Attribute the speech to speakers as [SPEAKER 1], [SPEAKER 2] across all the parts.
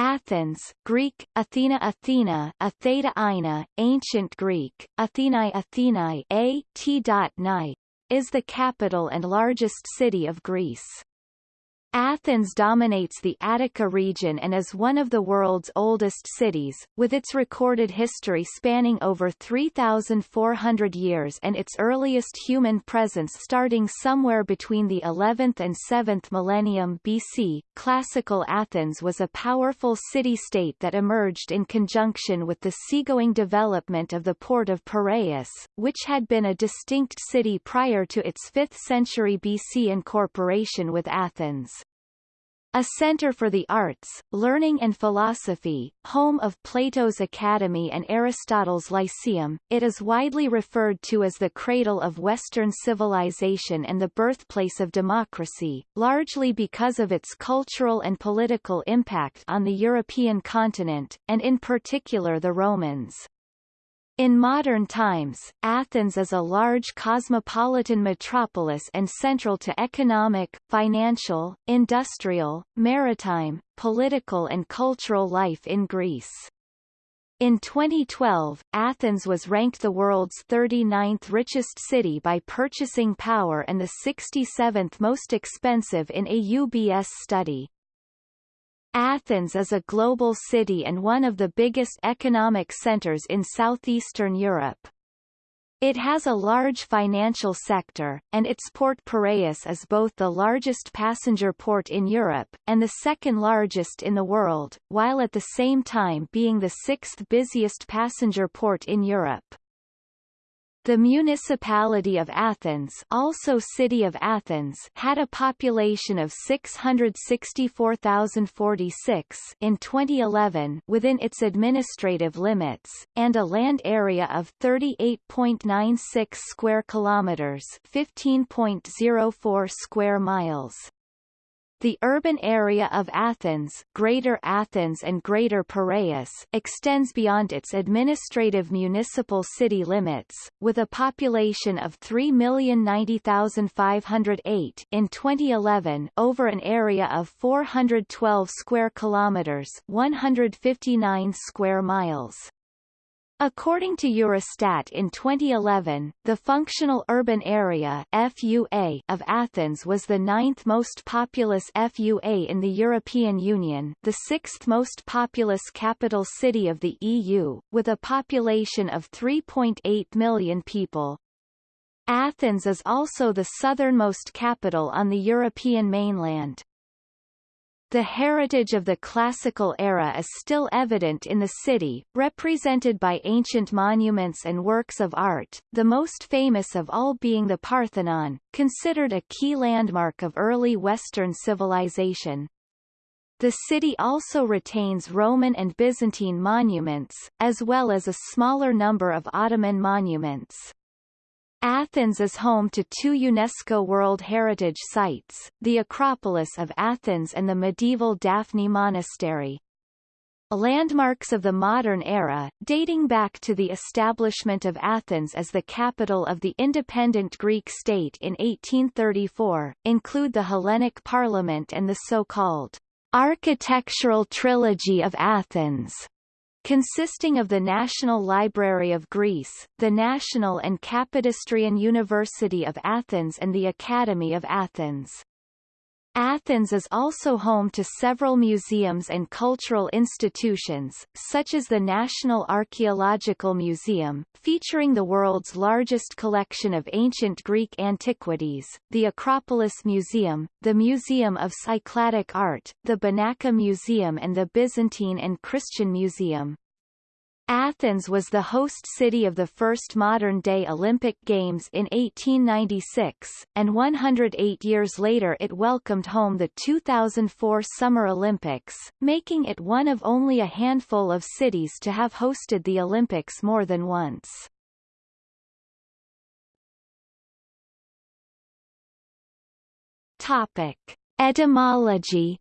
[SPEAKER 1] Athens, Greek, Athena Athena, Atheta Ina, Ancient Greek, Athenae Athenae A T. is the capital and largest city of Greece. Athens dominates the Attica region and is one of the world's oldest cities, with its recorded history spanning over 3,400 years and its earliest human presence starting somewhere between the 11th and 7th millennium BC. Classical Athens was a powerful city-state that emerged in conjunction with the seagoing development of the port of Piraeus, which had been a distinct city prior to its 5th century BC incorporation with Athens. A center for the arts, learning and philosophy, home of Plato's Academy and Aristotle's Lyceum, it is widely referred to as the cradle of Western civilization and the birthplace of democracy, largely because of its cultural and political impact on the European continent, and in particular the Romans. In modern times, Athens is a large cosmopolitan metropolis and central to economic, financial, industrial, maritime, political and cultural life in Greece. In 2012, Athens was ranked the world's 39th richest city by purchasing power and the 67th most expensive in a UBS study. Athens is a global city and one of the biggest economic centers in southeastern Europe. It has a large financial sector, and its port Piraeus is both the largest passenger port in Europe, and the second largest in the world, while at the same time being the sixth busiest passenger port in Europe. The municipality of Athens also City of Athens had a population of 664,046 in 2011 within its administrative limits, and a land area of 38.96 square kilometers 15.04 square miles. The urban area of Athens, Greater Athens and Greater Piraeus extends beyond its administrative municipal city limits, with a population of 3,090,508 in 2011 over an area of 412 square kilometers 159 square miles. According to Eurostat in 2011, the functional urban area FUA of Athens was the ninth most populous FUA in the European Union, the sixth most populous capital city of the EU, with a population of 3.8 million people. Athens is also the southernmost capital on the European mainland. The heritage of the classical era is still evident in the city, represented by ancient monuments and works of art, the most famous of all being the Parthenon, considered a key landmark of early Western civilization. The city also retains Roman and Byzantine monuments, as well as a smaller number of Ottoman monuments. Athens is home to two UNESCO World Heritage Sites, the Acropolis of Athens and the medieval Daphni Monastery. Landmarks of the modern era, dating back to the establishment of Athens as the capital of the independent Greek state in 1834, include the Hellenic Parliament and the so-called architectural trilogy of Athens, consisting of the National Library of Greece, the National and Kapodistrian University of Athens and the Academy of Athens. Athens is also home to several museums and cultural institutions, such as the National Archaeological Museum, featuring the world's largest collection of ancient Greek antiquities, the Acropolis Museum, the Museum of Cycladic Art, the Benaki Museum and the Byzantine and Christian Museum. Athens was the host city of the first modern-day Olympic Games in 1896, and 108 years later it welcomed home the 2004 Summer Olympics, making it one of only a handful of cities to have hosted the Olympics more than once. Topic. Etymology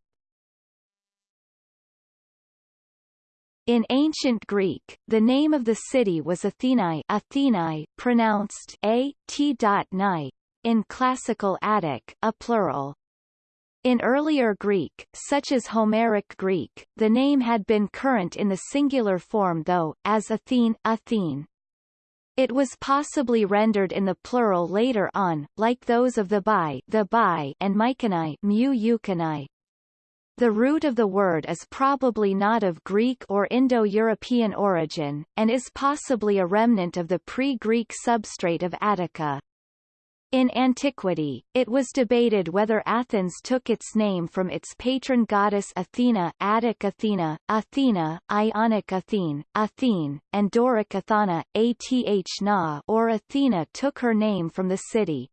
[SPEAKER 1] In ancient Greek, the name of the city was Athenai, Athenae pronounced a t. In classical Attic, a plural. In earlier Greek, such as Homeric Greek, the name had been current in the singular form though, as Athene, Athene. It was possibly rendered in the plural later on, like those of the Bai, the Bai and Mycenae, mu. The root of the word is probably not of Greek or Indo-European origin, and is possibly a remnant of the pre-Greek substrate of Attica. In antiquity, it was debated whether Athens took its name from its patron goddess Athena Attic Athena, Athena, Ionic Athene, Athene, and Doric Athana, Ath or Athena took her name from the city.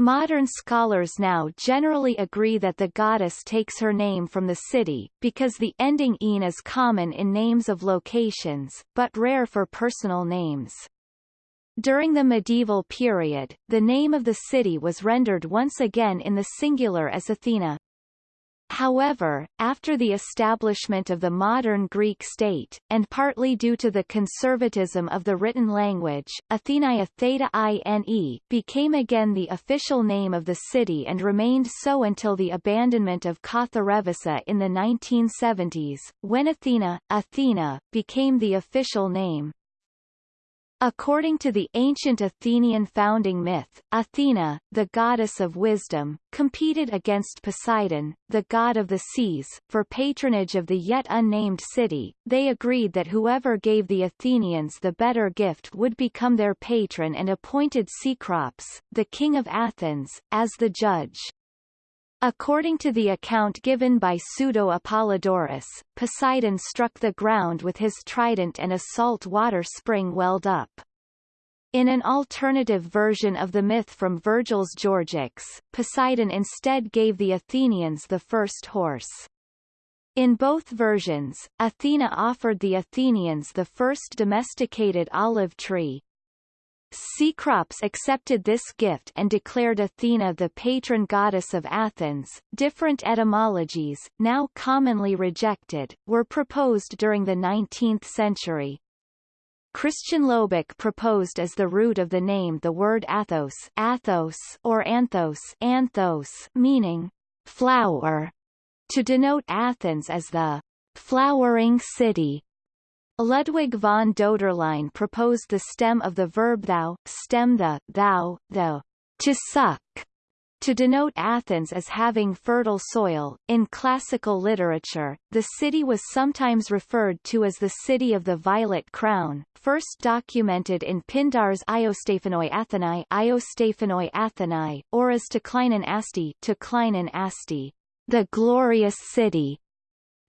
[SPEAKER 1] Modern scholars now generally agree that the goddess takes her name from the city, because the ending -ine is common in names of locations, but rare for personal names. During the medieval period, the name of the city was rendered once again in the singular as Athena. However, after the establishment of the modern Greek state, and partly due to the conservatism of the written language, Athenaia Theta Ine became again the official name of the city and remained so until the abandonment of Katharevousa in the 1970s, when Athena, Athena, became the official name. According to the ancient Athenian founding myth, Athena, the goddess of wisdom, competed against Poseidon, the god of the seas, for patronage of the yet unnamed city. They agreed that whoever gave the Athenians the better gift would become their patron and appointed Cecrops, the king of Athens, as the judge. According to the account given by Pseudo-Apollodorus, Poseidon struck the ground with his trident and a salt water spring welled up. In an alternative version of the myth from Virgil's Georgics, Poseidon instead gave the Athenians the first horse. In both versions, Athena offered the Athenians the first domesticated olive tree, Cecrops accepted this gift and declared Athena the patron goddess of Athens. Different etymologies, now commonly rejected, were proposed during the 19th century. Christian Lobeck proposed as the root of the name the word Athos, Athos or Anthos, Anthos, meaning flower, to denote Athens as the flowering city. Ludwig von Döderlein proposed the stem of the verb thou, stem the, thou, the, to suck, to denote Athens as having fertile soil. In classical literature, the city was sometimes referred to as the city of the violet crown, first documented in Pindar's Iostephanoi Athenae, Iostephanoi Athenae, or as to Kleinen Asti, to Kleinen Asti, the glorious city,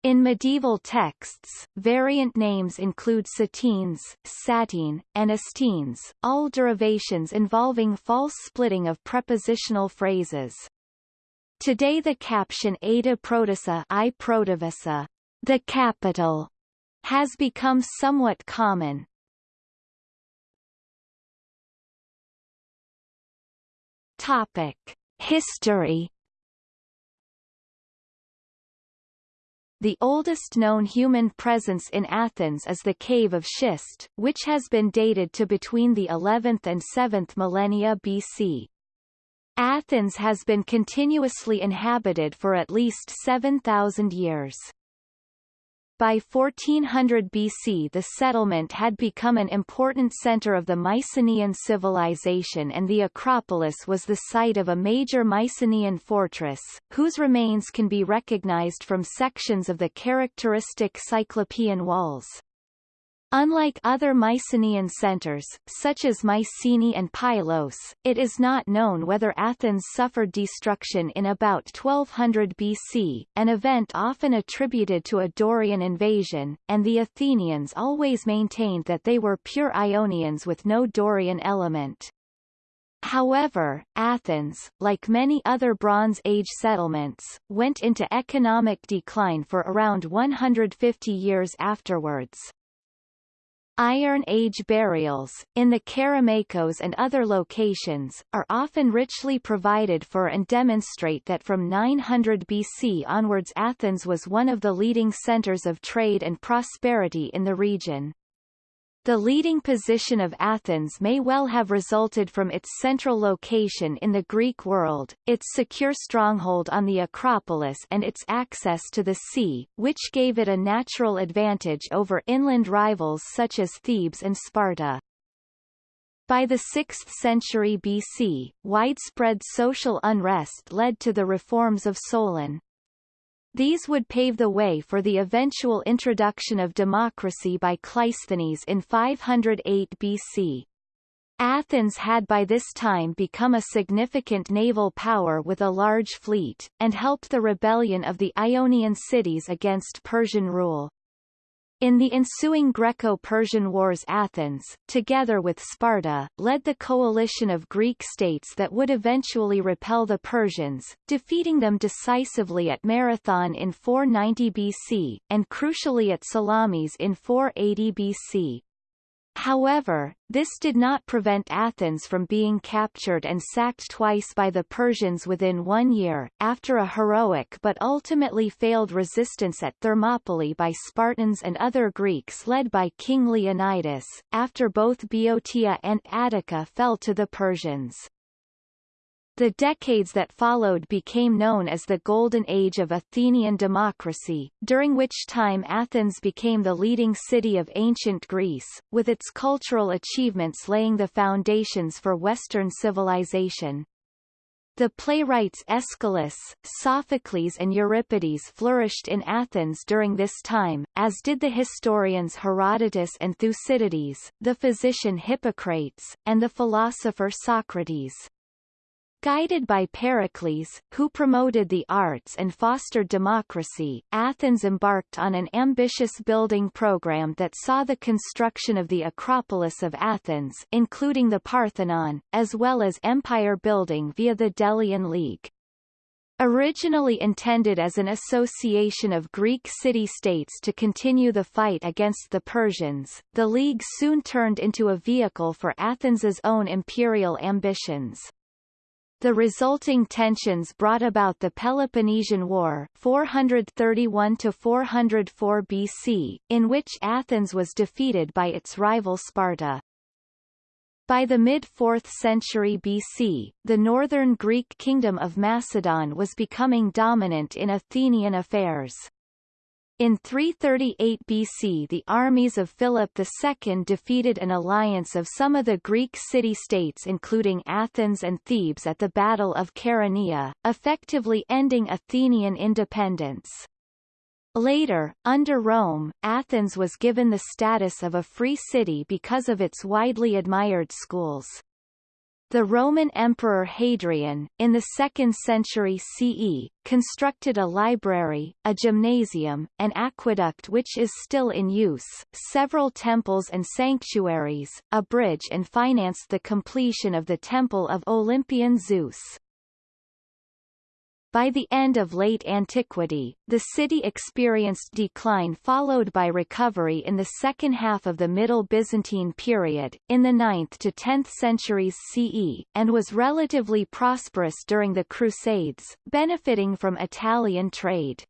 [SPEAKER 1] in medieval texts, variant names include Satines, Satine, and Astines, all derivations involving false splitting of prepositional phrases. Today the caption Ada Protissa I Protivissa, the capital, has become somewhat common. Topic. History The oldest known human presence in Athens is the Cave of Schist, which has been dated to between the 11th and 7th millennia BC. Athens has been continuously inhabited for at least 7,000 years. By 1400 BC the settlement had become an important center of the Mycenaean civilization and the Acropolis was the site of a major Mycenaean fortress, whose remains can be recognized from sections of the characteristic Cyclopean walls. Unlike other Mycenaean centers, such as Mycenae and Pylos, it is not known whether Athens suffered destruction in about 1200 BC, an event often attributed to a Dorian invasion, and the Athenians always maintained that they were pure Ionians with no Dorian element. However, Athens, like many other Bronze Age settlements, went into economic decline for around 150 years afterwards. Iron Age burials, in the Kerameikos and other locations, are often richly provided for and demonstrate that from 900 BC onwards Athens was one of the leading centers of trade and prosperity in the region. The leading position of Athens may well have resulted from its central location in the Greek world, its secure stronghold on the Acropolis and its access to the sea, which gave it a natural advantage over inland rivals such as Thebes and Sparta. By the 6th century BC, widespread social unrest led to the reforms of Solon. These would pave the way for the eventual introduction of democracy by Cleisthenes in 508 BC. Athens had by this time become a significant naval power with a large fleet, and helped the rebellion of the Ionian cities against Persian rule. In the ensuing Greco-Persian Wars Athens, together with Sparta, led the coalition of Greek states that would eventually repel the Persians, defeating them decisively at Marathon in 490 BC, and crucially at Salamis in 480 BC. However, this did not prevent Athens from being captured and sacked twice by the Persians within one year, after a heroic but ultimately failed resistance at Thermopylae by Spartans and other Greeks led by King Leonidas, after both Boeotia and Attica fell to the Persians. The decades that followed became known as the Golden Age of Athenian democracy, during which time Athens became the leading city of ancient Greece, with its cultural achievements laying the foundations for Western civilization. The playwrights Aeschylus, Sophocles and Euripides flourished in Athens during this time, as did the historians Herodotus and Thucydides, the physician Hippocrates, and the philosopher Socrates. Guided by Pericles, who promoted the arts and fostered democracy, Athens embarked on an ambitious building program that saw the construction of the Acropolis of Athens including the Parthenon, as well as empire building via the Delian League. Originally intended as an association of Greek city-states to continue the fight against the Persians, the League soon turned into a vehicle for Athens's own imperial ambitions. The resulting tensions brought about the Peloponnesian War 431–404 BC, in which Athens was defeated by its rival Sparta. By the mid-4th century BC, the northern Greek kingdom of Macedon was becoming dominant in Athenian affairs. In 338 BC the armies of Philip II defeated an alliance of some of the Greek city-states including Athens and Thebes at the Battle of Chaeronea, effectively ending Athenian independence. Later, under Rome, Athens was given the status of a free city because of its widely admired schools. The Roman Emperor Hadrian, in the 2nd century CE, constructed a library, a gymnasium, an aqueduct which is still in use, several temples and sanctuaries, a bridge and financed the completion of the Temple of Olympian Zeus. By the end of late antiquity, the city experienced decline followed by recovery in the second half of the Middle Byzantine period, in the 9th to 10th centuries CE, and was relatively prosperous during the Crusades, benefiting from Italian trade.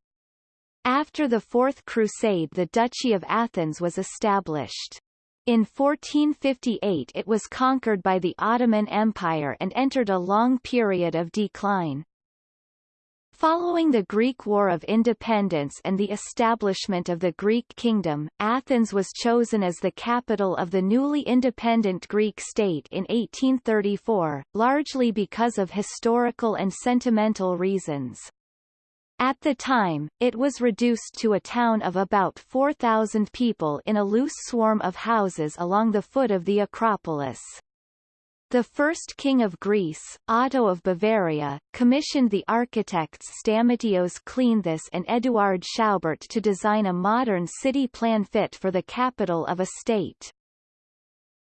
[SPEAKER 1] After the Fourth Crusade the Duchy of Athens was established. In 1458 it was conquered by the Ottoman Empire and entered a long period of decline. Following the Greek War of Independence and the establishment of the Greek kingdom, Athens was chosen as the capital of the newly independent Greek state in 1834, largely because of historical and sentimental reasons. At the time, it was reduced to a town of about 4,000 people in a loose swarm of houses along the foot of the Acropolis. The first king of Greece, Otto of Bavaria, commissioned the architects Stamatios Kleanthis and Eduard Schaubert to design a modern city plan fit for the capital of a state.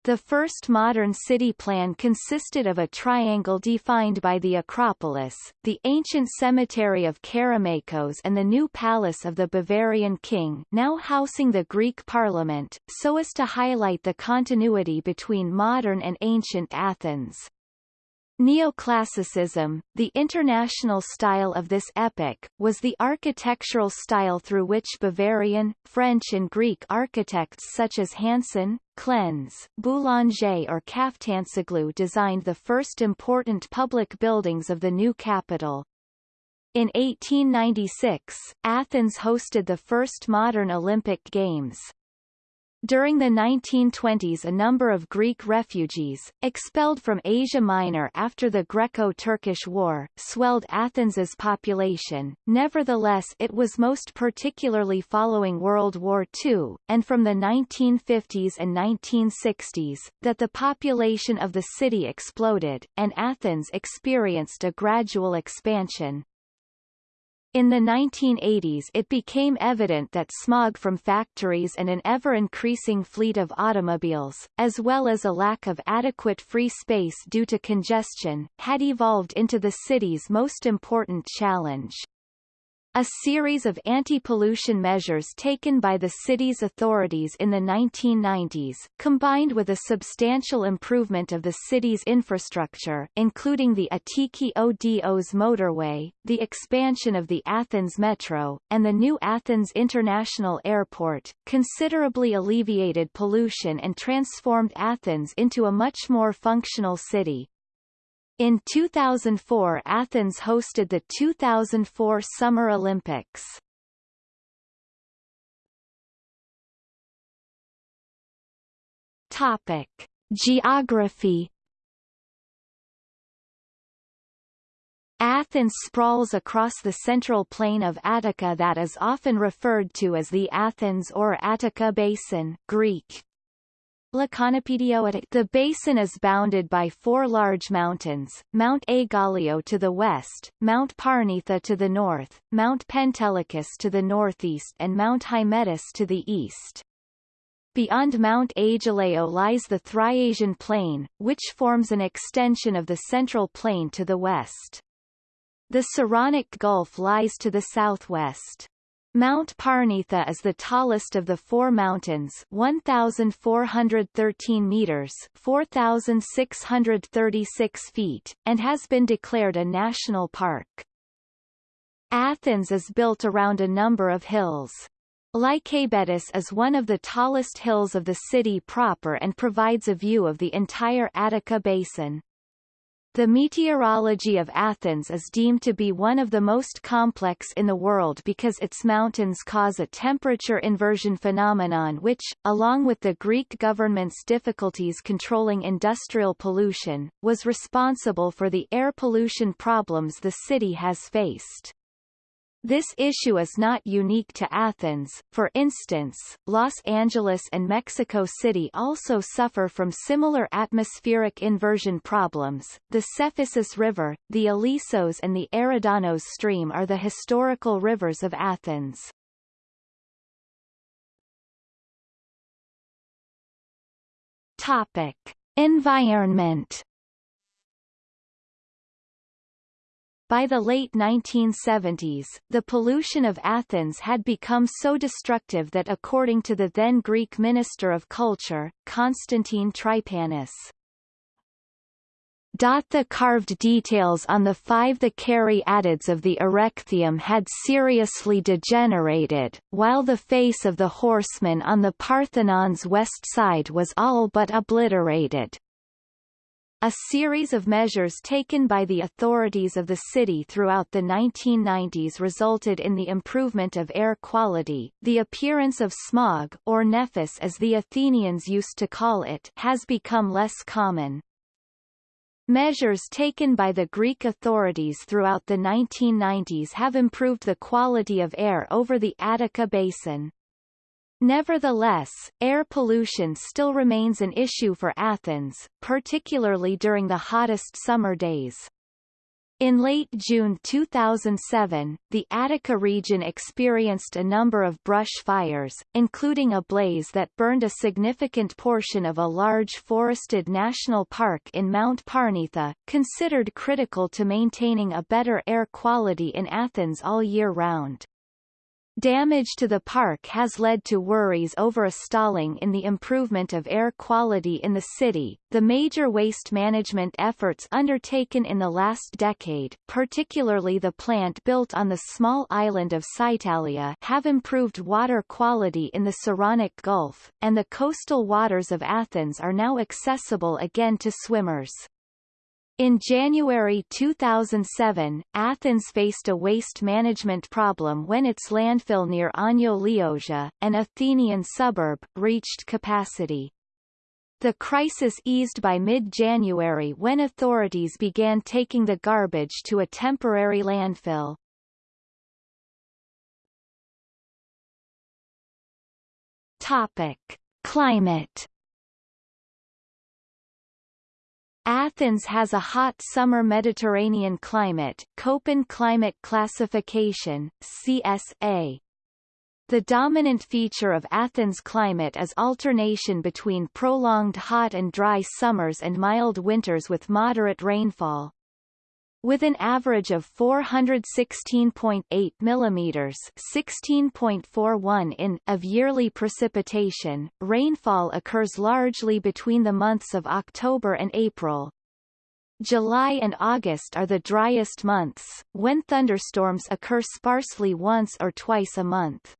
[SPEAKER 1] The first modern city plan consisted of a triangle defined by the Acropolis, the ancient cemetery of Kerameikos and the new palace of the Bavarian king now housing the Greek parliament, so as to highlight the continuity between modern and ancient Athens. Neoclassicism, the international style of this epoch, was the architectural style through which Bavarian, French and Greek architects such as Hansen, Klenze, Boulanger or Kaftansoglou designed the first important public buildings of the new capital. In 1896, Athens hosted the first modern Olympic Games. During the 1920s a number of Greek refugees, expelled from Asia Minor after the Greco-Turkish War, swelled Athens's population, nevertheless it was most particularly following World War II, and from the 1950s and 1960s, that the population of the city exploded, and Athens experienced a gradual expansion. In the 1980s it became evident that smog from factories and an ever-increasing fleet of automobiles, as well as a lack of adequate free space due to congestion, had evolved into the city's most important challenge. A series of anti-pollution measures taken by the city's authorities in the 1990s, combined with a substantial improvement of the city's infrastructure including the Attiki Odos motorway, the expansion of the Athens Metro, and the new Athens International Airport, considerably alleviated pollution and transformed Athens into a much more functional city. In 2004 Athens hosted the 2004 Summer Olympics. Topic. Geography Athens sprawls across the central plain of Attica that is often referred to as the Athens or Attica Basin Greek, the basin is bounded by four large mountains, Mount Aigaleo to the west, Mount Parnitha to the north, Mount Pentelicus to the northeast and Mount Hymettus to the east. Beyond Mount Aigaleo lies the Thriasian Plain, which forms an extension of the Central Plain to the west. The Saronic Gulf lies to the southwest. Mount Parnitha is the tallest of the four mountains 1,413 meters 4,636 feet, and has been declared a national park. Athens is built around a number of hills. Lycabettus is one of the tallest hills of the city proper and provides a view of the entire Attica basin. The meteorology of Athens is deemed to be one of the most complex in the world because its mountains cause a temperature inversion phenomenon which, along with the Greek government's difficulties controlling industrial pollution, was responsible for the air pollution problems the city has faced. This issue is not unique to Athens, for instance, Los Angeles and Mexico City also suffer from similar atmospheric inversion problems. The Cephissus River, the Ilisos and the Eridanos stream are the historical rivers of Athens. Topic. Environment By the late 1970s, the pollution of Athens had become so destructive that according to the then Greek Minister of Culture, Constantine Trypanis, the carved details on the five the caryatids of the Erechtheum had seriously degenerated, while the face of the horseman on the Parthenon's west side was all but obliterated. A series of measures taken by the authorities of the city throughout the 1990s resulted in the improvement of air quality. The appearance of smog, or nephis as the Athenians used to call it, has become less common. Measures taken by the Greek authorities throughout the 1990s have improved the quality of air over the Attica basin. Nevertheless, air pollution still remains an issue for Athens, particularly during the hottest summer days. In late June 2007, the Attica region experienced a number of brush fires, including a blaze that burned a significant portion of a large forested national park in Mount Parnitha, considered critical to maintaining a better air quality in Athens all year round. Damage to the park has led to worries over a stalling in the improvement of air quality in the city. The major waste management efforts undertaken in the last decade, particularly the plant built on the small island of Psytalia, have improved water quality in the Saronic Gulf, and the coastal waters of Athens are now accessible again to swimmers. In January 2007, Athens faced a waste management problem when its landfill near Ano Liosia, an Athenian suburb, reached capacity. The crisis eased by mid-January when authorities began taking the garbage to a temporary landfill. Topic. Climate Athens has a hot summer Mediterranean climate Köppen Climate Classification, CSA. The dominant feature of Athens' climate is alternation between prolonged hot and dry summers and mild winters with moderate rainfall. With an average of 416.8 mm 16.41 in of yearly precipitation, rainfall occurs largely between the months of October and April. July and August are the driest months, when thunderstorms occur sparsely once or twice a month.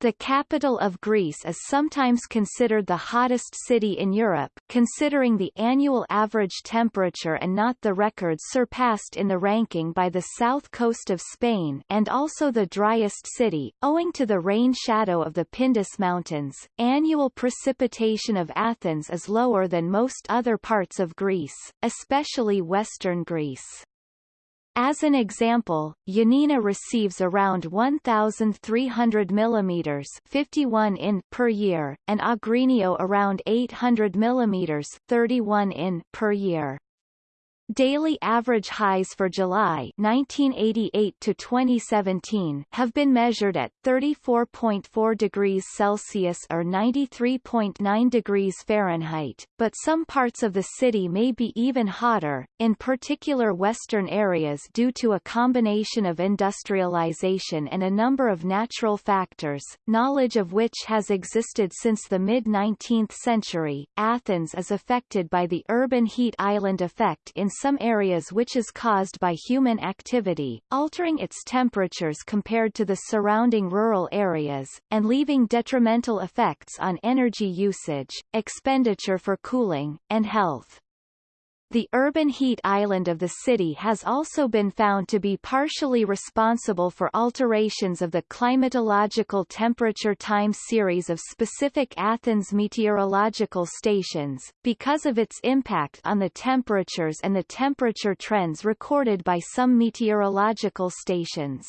[SPEAKER 1] The capital of Greece is sometimes considered the hottest city in Europe, considering the annual average temperature and not the records surpassed in the ranking by the south coast of Spain and also the driest city, owing to the rain shadow of the Pindus Mountains. Annual precipitation of Athens is lower than most other parts of Greece, especially western Greece. As an example, Ioannina receives around 1,300 mm 51 in per year, and Agrinio around 800 mm 31 in per year. Daily average highs for July 1988 to 2017 have been measured at 34.4 degrees Celsius or 93.9 degrees Fahrenheit, but some parts of the city may be even hotter, in particular western areas due to a combination of industrialization and a number of natural factors, knowledge of which has existed since the mid-19th century. Athens is affected by the urban heat island effect in some areas which is caused by human activity, altering its temperatures compared to the surrounding rural areas, and leaving detrimental effects on energy usage, expenditure for cooling, and health. The urban heat island of the city has also been found to be partially responsible for alterations of the climatological temperature time series of specific Athens meteorological stations, because of its impact on the temperatures and the temperature trends recorded by some meteorological stations.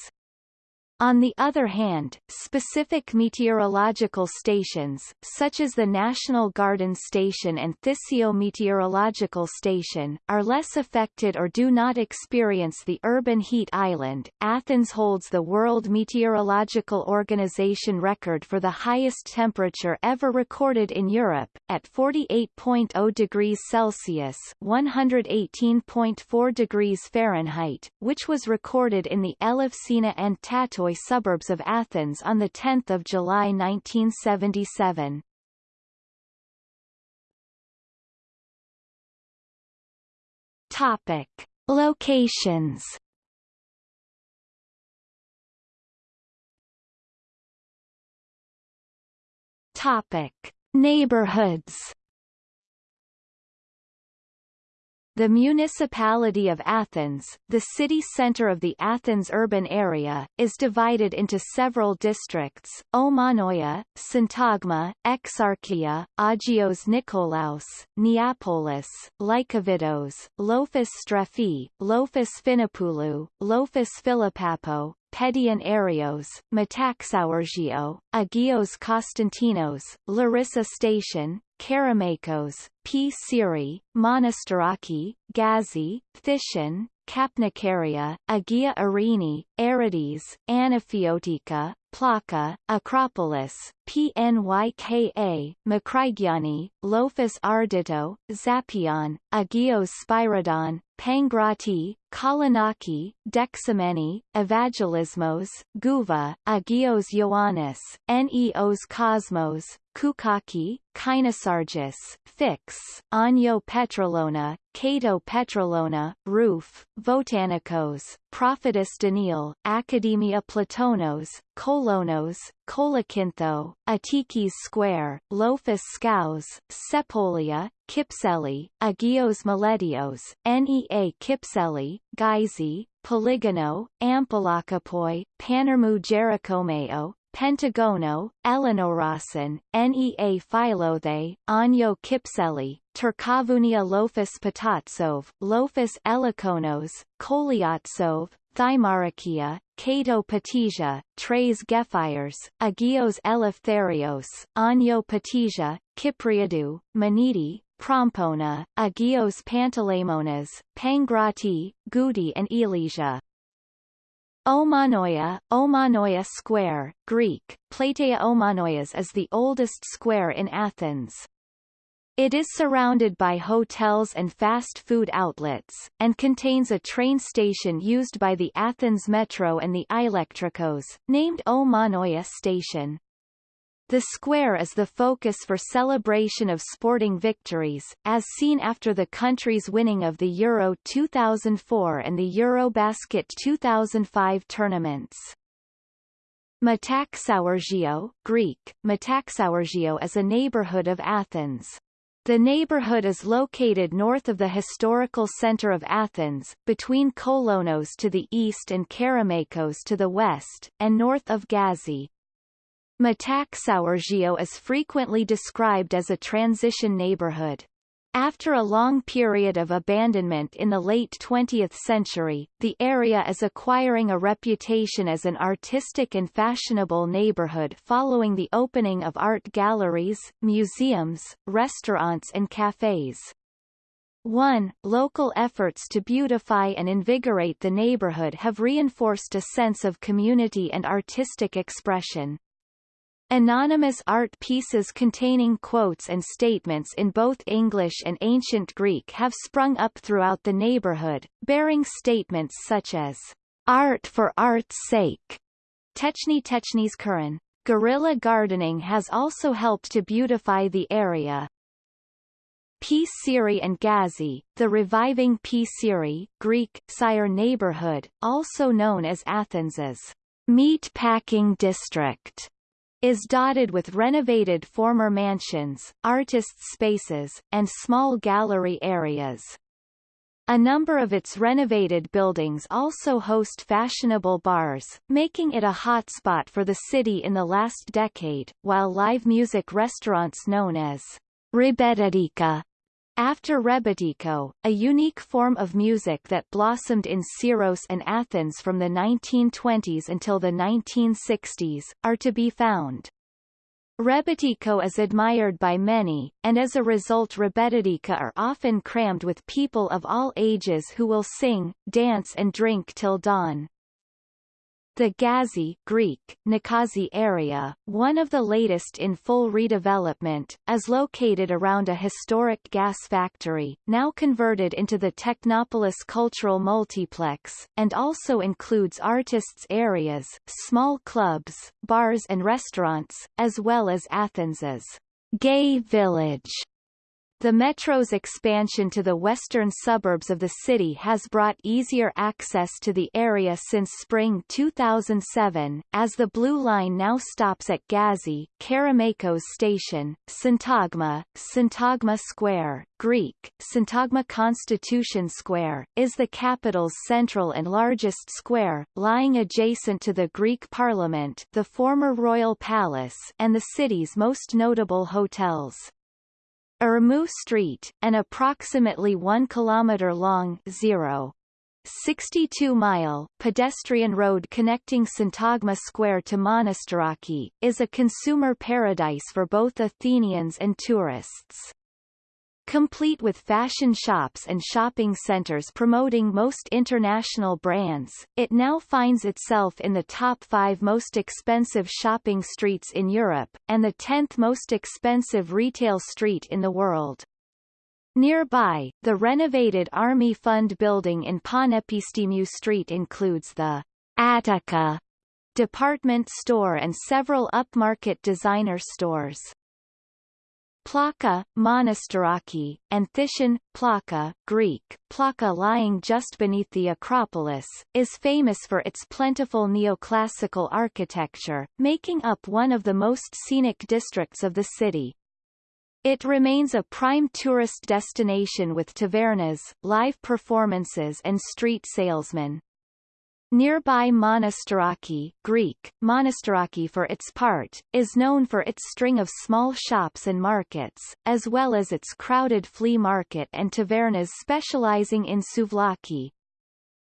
[SPEAKER 1] On the other hand, specific meteorological stations, such as the National Garden Station and Thissio Meteorological Station, are less affected or do not experience the urban heat island. Athens holds the World Meteorological Organization record for the highest temperature ever recorded in Europe, at 48.0 degrees Celsius (118.4 degrees Fahrenheit), which was recorded in the Elefsina and Tatoi suburbs of Athens on 10 July 1977. Topic. Locations Topic. Neighborhoods The municipality of Athens, the city center of the Athens urban area, is divided into several districts, Omonoia, Syntagma, Exarchia, Agios Nikolaos, Neapolis, Lykovidos, Lofos Strephi, Lofos Phinopoulou, Lofos Filopappou, Pedion Areos, Metaxourgio, Agios Konstantinos, Larissa Station, Kerameikos, P. Siri, Monastiraki, Gazi, Thishan, Kapnikaria, Agia Irini, Aerides, Anaphiotika, Plaka, Acropolis, PNYKA, Makrygiani, Lofos Ardito, Zappeion, Agios Spyridon, Pangrati, Kolonaki, Dexameni, Evangelismos, Guva, Agios Ioannis, Neos Kosmos, Koukaki, Kinosargis, Fix, Anyo Petrolona, Kato Petralona, Rouf, Votanikos, Prophetess Daniel, Academia Platonos, Kolonos, Kolakintho, Attikis Square, Lofos Scows, Sepolia, Kypseli, Agios Miletios, Nea Kypseli, Gizi, Polygono, Ampelokipoi, Panermu Jerichomeo, Pentagono, Elenorasin, Nea Philothe, Anyo Kypseli, Tourkovounia Lofos Patatsov, Lofos Elikonos, Koliatsov, Thymarakia, Kato Patisia, Treis Gefyres, Agios Eleftherios, Anyo Patisia, Kypriadou, Maniti, Prompona, Agios Panteleimonas, Pangrati, Goudi and Ilisia. Omonoia, Omonoia Square, Greek, Plateia Omonoias is the oldest square in Athens. It is surrounded by hotels and fast food outlets, and contains a train station used by the Athens Metro and the Electricos, named Omonoia Station. The square is the focus for celebration of sporting victories, as seen after the country's winning of the Euro 2004 and the Eurobasket 2005 tournaments. Metaxourgio, Greek, Metaxourgio is a neighborhood of Athens. The neighborhood is located north of the historical center of Athens, between Kolonos to the east and Kerameikos to the west, and north of Gazi. Metaxourgio is frequently described as a transition neighborhood. After a long period of abandonment in the late 20th century, the area is acquiring a reputation as an artistic and fashionable neighborhood following the opening of art galleries, museums, restaurants and cafes. 1. Local efforts to beautify and invigorate the neighborhood have reinforced a sense of community and artistic expression. Anonymous art pieces containing quotes and statements in both English and Ancient Greek have sprung up throughout the neighborhood, bearing statements such as, art for art's sake, Techni Technis Kuran. Guerrilla gardening has also helped to beautify the area. P. Siri and Gazi, the reviving Psiri, Greek, Sire neighborhood, also known as Athens's meat packing district is dotted with renovated former mansions, artists' spaces, and small gallery areas. A number of its renovated buildings also host fashionable bars, making it a hotspot for the city in the last decade, while live music restaurants known as Rebetadika after rebetiko, a unique form of music that blossomed in Syros and Athens from the 1920s until the 1960s, are to be found. Rebetiko is admired by many, and as a result rebetadika are often crammed with people of all ages who will sing, dance and drink till dawn. The Gazi Greek, Nikazi area, one of the latest in full redevelopment, is located around a historic gas factory, now converted into the Technopolis Cultural Multiplex, and also includes artists' areas, small clubs, bars and restaurants, as well as Athens's gay village the metro's expansion to the western suburbs of the city has brought easier access to the area since spring 2007, as the Blue Line now stops at Gazi, Kerameikos Station, Syntagma, Syntagma Square, Greek, Syntagma Constitution Square, is the capital's central and largest square, lying adjacent to the Greek Parliament the former Royal Palace and the city's most notable hotels. Ermou Street, an approximately 1 km long 0. 62-mile pedestrian road connecting Syntagma Square to Monastiraki, is a consumer paradise for both Athenians and tourists. Complete with fashion shops and shopping centers promoting most international brands, it now finds itself in the top five most expensive shopping streets in Europe, and the tenth most expensive retail street in the world. Nearby, the renovated Army Fund building in Panepistimiou Street includes the Attica department store and several upmarket designer stores. Plaka, Monastiraki, and Thishon, Plaka Greek, Plaka lying just beneath the Acropolis, is famous for its plentiful neoclassical architecture, making up one of the most scenic districts of the city. It remains a prime tourist destination with tavernas, live performances and street salesmen. Nearby Monastiraki Greek, Monastiraki for its part, is known for its string of small shops and markets, as well as its crowded flea market and tavernas specializing in souvlaki.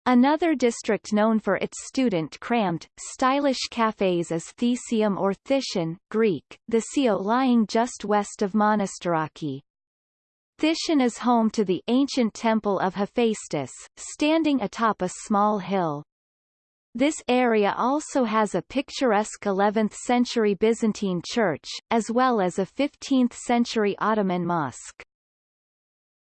[SPEAKER 1] Another district known for its student-crammed, stylish cafes is Thesium or Thishon Greek, the Sio lying just west of Monastiraki. Thishon is home to the ancient temple of Hephaestus, standing atop a small hill. This area also has a picturesque 11th-century Byzantine church, as well as a 15th-century Ottoman mosque.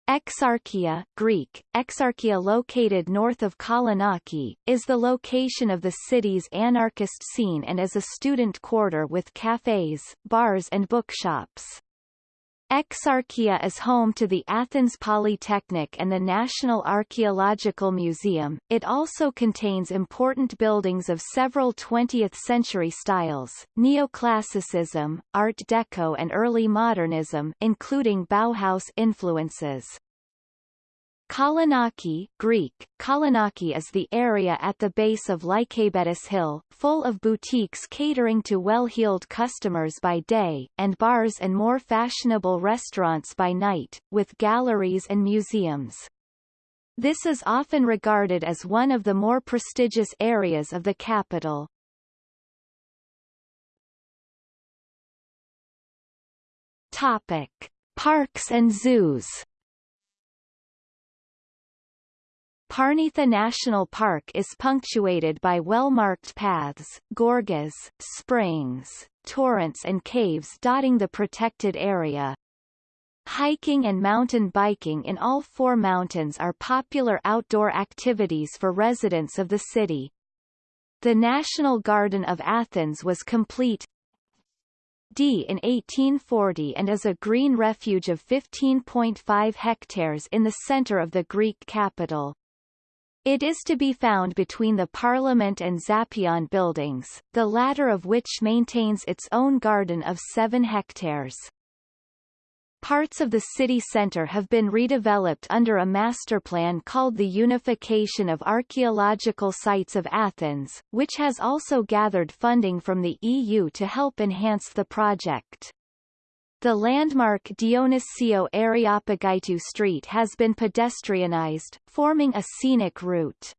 [SPEAKER 1] Exarchia Greek, Exarchia located north of Kolonaki, is the location of the city's anarchist scene and is a student quarter with cafes, bars and bookshops. Exarchia is home to the Athens Polytechnic and the National Archaeological Museum. It also contains important buildings of several 20th-century styles, neoclassicism, Art Deco and early modernism including Bauhaus influences. Kolonaki Greek, Kolonaki is the area at the base of Lycabettus Hill, full of boutiques catering to well-heeled customers by day, and bars and more fashionable restaurants by night, with galleries and museums. This is often regarded as one of the more prestigious areas of the capital. Topic. Parks and zoos Parnitha National Park is punctuated by well-marked paths, gorges, springs, torrents and caves dotting the protected area. Hiking and mountain biking in all four mountains are popular outdoor activities for residents of the city. The National Garden of Athens was complete D in 1840 and is a green refuge of 15.5 hectares in the center of the Greek capital. It is to be found between the Parliament and Zappeion buildings, the latter of which maintains its own garden of 7 hectares. Parts of the city centre have been redeveloped under a master plan called the Unification of Archaeological Sites of Athens, which has also gathered funding from the EU to help enhance the project. The landmark Dionysiou Areopagitou Street has been pedestrianized, forming a scenic route.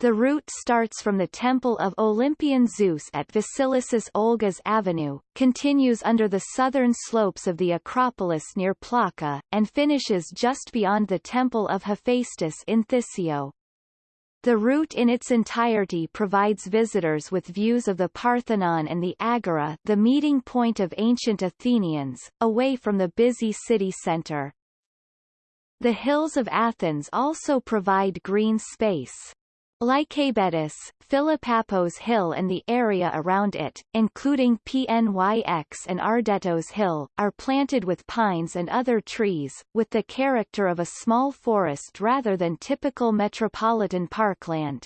[SPEAKER 1] The route starts from the Temple of Olympian Zeus at Vasilissis Olgas Avenue, continues under the southern slopes of the Acropolis near Plaka, and finishes just beyond the Temple of Hephaestus in Thiseio. The route in its entirety provides visitors with views of the Parthenon and the Agora the meeting point of ancient Athenians, away from the busy city center. The hills of Athens also provide green space. Lycabettus, Philopappos Hill and the area around it, including PNYX and Ardetos Hill, are planted with pines and other trees, with the character of a small forest rather than typical metropolitan parkland.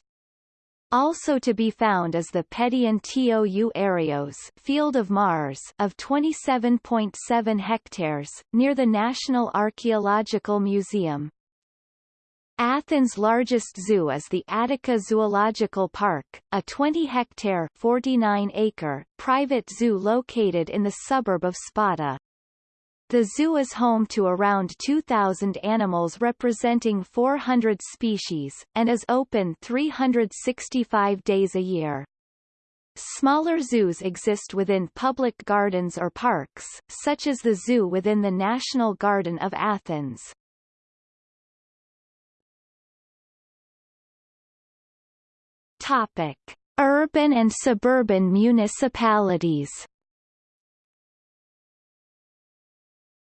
[SPEAKER 1] Also to be found is the Pedion Tou Areos Field of Mars of 27.7 hectares, near the National Archaeological Museum. Athens' largest zoo is the Attica Zoological Park, a 20-hectare (49-acre) private zoo located in the suburb of Spata. The zoo is home to around 2,000 animals representing 400 species, and is open 365 days a year. Smaller zoos exist within public gardens or parks, such as the zoo within the National Garden of Athens. Topic: Urban and suburban municipalities.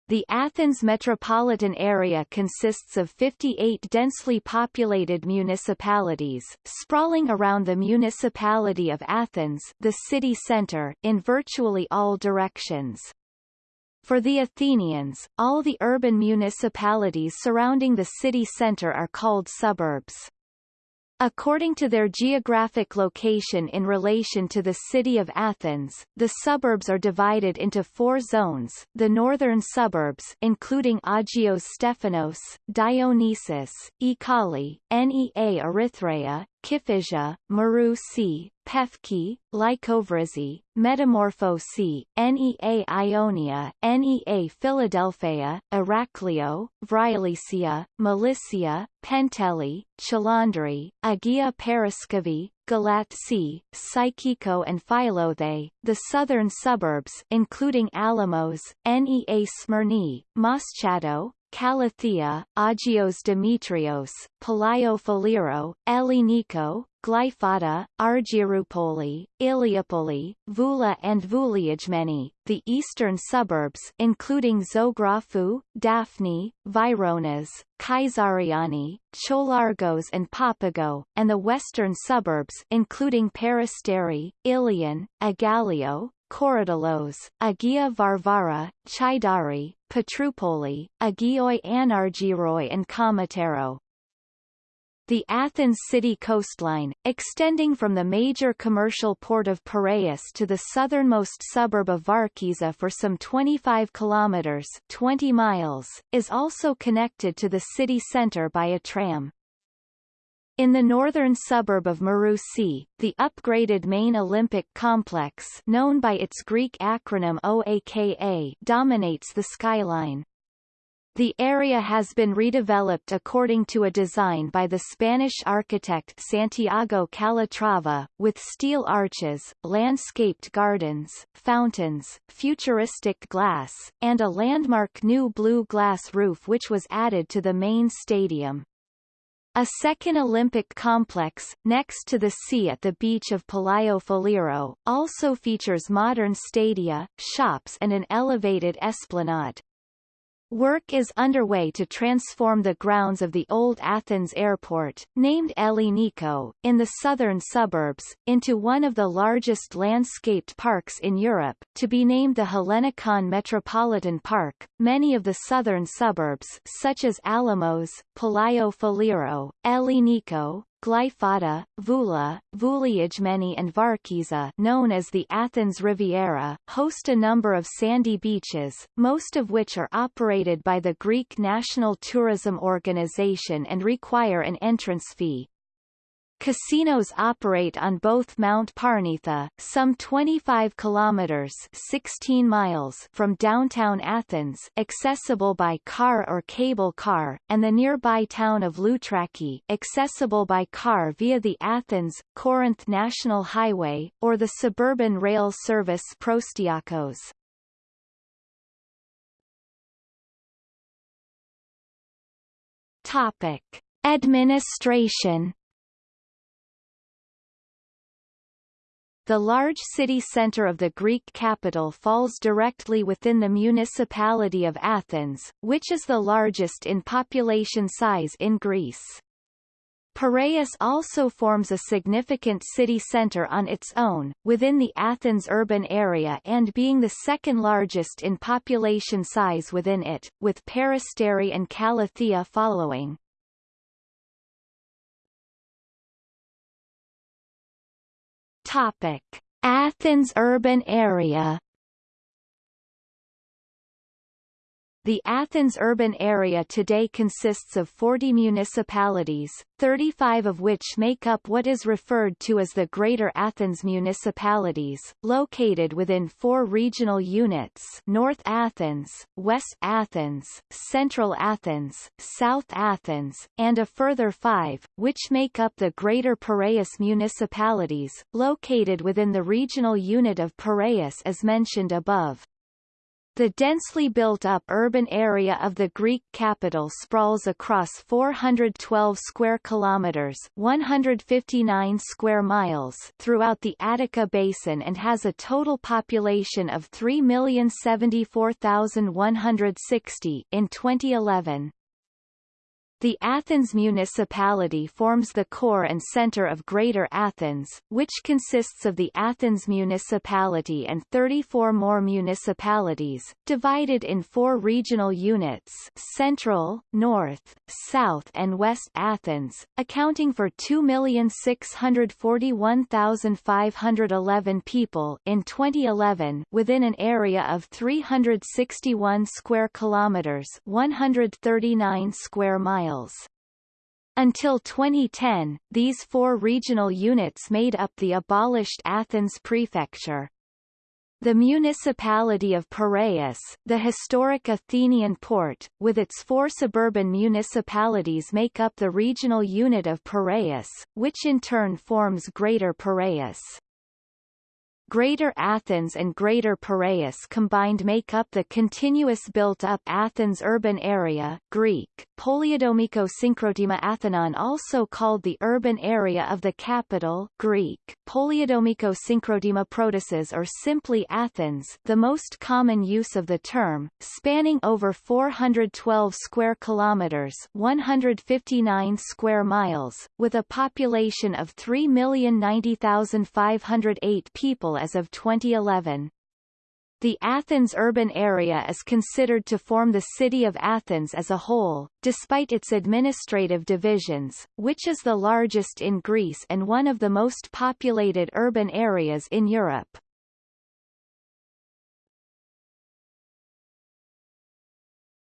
[SPEAKER 1] The Athens metropolitan area consists of 58 densely populated municipalities, sprawling around the municipality of Athens the city center, in virtually all directions. For the Athenians, all the urban municipalities surrounding the city center are called suburbs. According to their geographic location in relation to the city of Athens, the suburbs are divided into four zones, the northern suburbs including Agios Stephanos, Dionysus, Ekali, Nea Erythraia, Kifisia, Marousi, Pefki, Lykovrysi, Metamorphosi, Nea Ionia, Nea Philadelphia, Heraclio, Vrilissia, Melissia, Penteli, Chalandri, Agia Paraskevi, Galatsi, Psychiko and Filothei, the southern suburbs including Alimos, Nea Smyrni, Moschato, Kallithea, Agios Dimitrios, Philiro, Elliniko, Glyfada, Argyroupoli, Ilioupoli, Voula and Vouliagmeni, the eastern suburbs including Zografou, Dafni, Vyronas, Kaisariani, Cholargos and Papago, and the western suburbs including Peristeri, Ilion, Aigaleo, Korydallos, Agia Varvara, Chaidari, Petroupoli, Agioi Anargyroi and Kamatero. The Athens city coastline, extending from the major commercial port of Piraeus to the southernmost suburb of Varkiza for some 25 kilometers 20 miles, is also connected to the city center by a tram. In the northern suburb of Marousi, the upgraded main Olympic complex known by its Greek acronym OAKA dominates the skyline. The area has been redeveloped according to a design by the Spanish architect Santiago Calatrava, with steel arches, landscaped gardens, fountains, futuristic glass, and a landmark new blue glass roof which was added to the main stadium. A second Olympic complex, next to the sea at the beach of Palaio Faliro, also features modern stadia, shops and an elevated esplanade. Work is underway to transform the grounds of the old Athens airport, named Elliniko, in the southern suburbs, into one of the largest landscaped parks in Europe, to be named the Hellenikon Metropolitan Park. Many of the southern suburbs such as Alimos, Palaio Faliro, Elliniko, Glyfada, Voula, Vouliagmeni and Varkiza known as the Athens Riviera, host a number of sandy beaches, most of which are operated by the Greek National Tourism Organization and require an entrance fee. Casinos operate on both Mount Parnitha, some 25 kilometers (16 miles) from downtown Athens, accessible by car or cable car, and the nearby town of Loutraki, accessible by car via the Athens-Corinth National Highway or the suburban rail service Proastiakos. Topic: Administration The large city centre of the Greek capital falls directly within the municipality of Athens, which is the largest in population size in Greece. Piraeus also forms a significant city centre on its own, within the Athens urban area and being the second largest in population size within it, with Peristeri and Kallithea following. Topic: Athens urban area The Athens urban area today consists of 40 municipalities, 35 of which make up what is referred to as the Greater Athens municipalities, located within four regional units North Athens, West Athens, Central Athens, South Athens, and a further five, which make up the Greater Piraeus municipalities, located within the regional unit of Piraeus as mentioned above. The densely built-up urban area of the Greek capital sprawls across 412 square kilometers, 159 square miles throughout the Attica basin and has a total population of 3,074,160 in 2011. The Athens municipality forms the core and center of Greater Athens, which consists of the Athens municipality and 34 more municipalities, divided in four regional units Central, North, South and West Athens, accounting for 2,641,511 people in 2011 within an area of 361 square kilometers 139 square miles Until 2010, these four regional units made up the abolished Athens prefecture. The municipality of Piraeus, the historic Athenian port, with its four suburban municipalities make up the regional unit of Piraeus, which in turn forms Greater Piraeus. Greater Athens and Greater Piraeus combined make up the continuous built-up Athens urban area Greek, Polyidomiko Synchrotema Athenon also called the urban area of the capital Greek, Polyidomiko Synchrotema Protasis or simply Athens the most common use of the term, spanning over 412 square kilometers 159 square miles, with a population of 3,090,508 people as of 2011. The Athens urban area is considered to form the city of Athens as a whole, despite its administrative divisions, which is the largest in Greece and one of the most populated urban areas in Europe.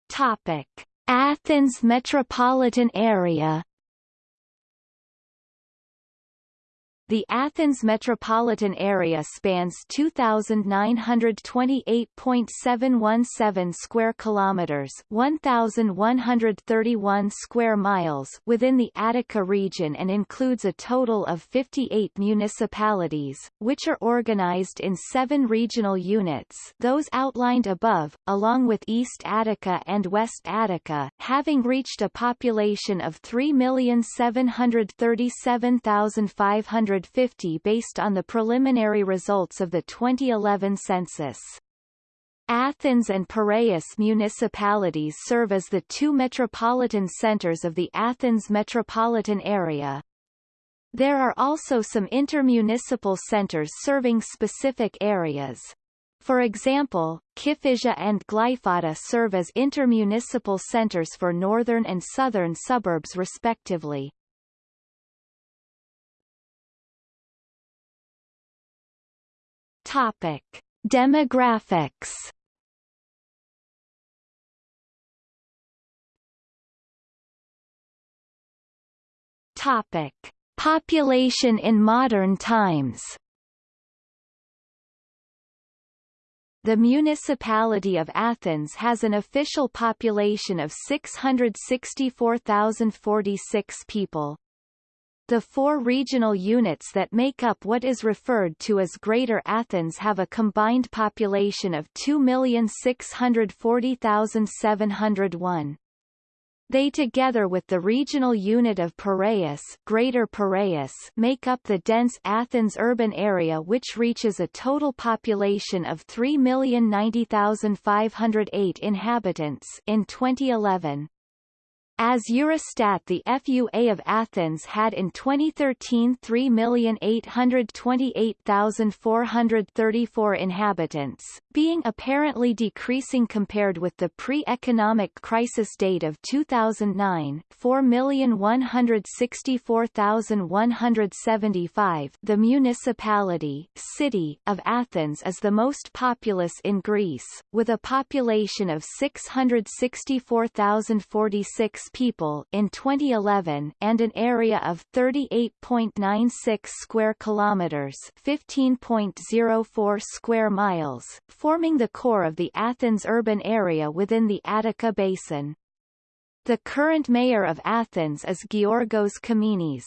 [SPEAKER 1] Topic: Athens metropolitan area The Athens metropolitan area spans 2928.717 square kilometers, 1131 square miles within the Attica region and includes a total of 58 municipalities, which are organized in 7 regional units, those outlined above, along with East Attica and West Attica, having reached a population of 3,737,500 150 based on the preliminary results of the 2011 census. Athens and Piraeus municipalities serve as the two metropolitan centers of the Athens metropolitan area. There are also some intermunicipal centers serving specific areas. For example, Kifisia and Glyfada serve as intermunicipal centers for northern and southern suburbs respectively. Topic: Demographics. Topic: Population in modern times. The municipality of Athens has an official population of 664,046 people. The four regional units that make up what is referred to as Greater Athens have a combined population of 2,640,701. They together with the regional unit of Piraeus, Greater Piraeus make up the dense Athens urban area which reaches a total population of 3,090,508 inhabitants in 2011. As Eurostat the FUA of Athens had in 2013 3,828,434 inhabitants, being apparently decreasing compared with the pre-economic crisis date of 2009 4,164,175 The municipality city of Athens is the most populous in Greece, with a population of 664,046 people in 2011 and an area of 38.96 square kilometers, 15.04 square miles, forming the core of the Athens urban area within the Attica basin. The current mayor of Athens is Giorgos Kaminis.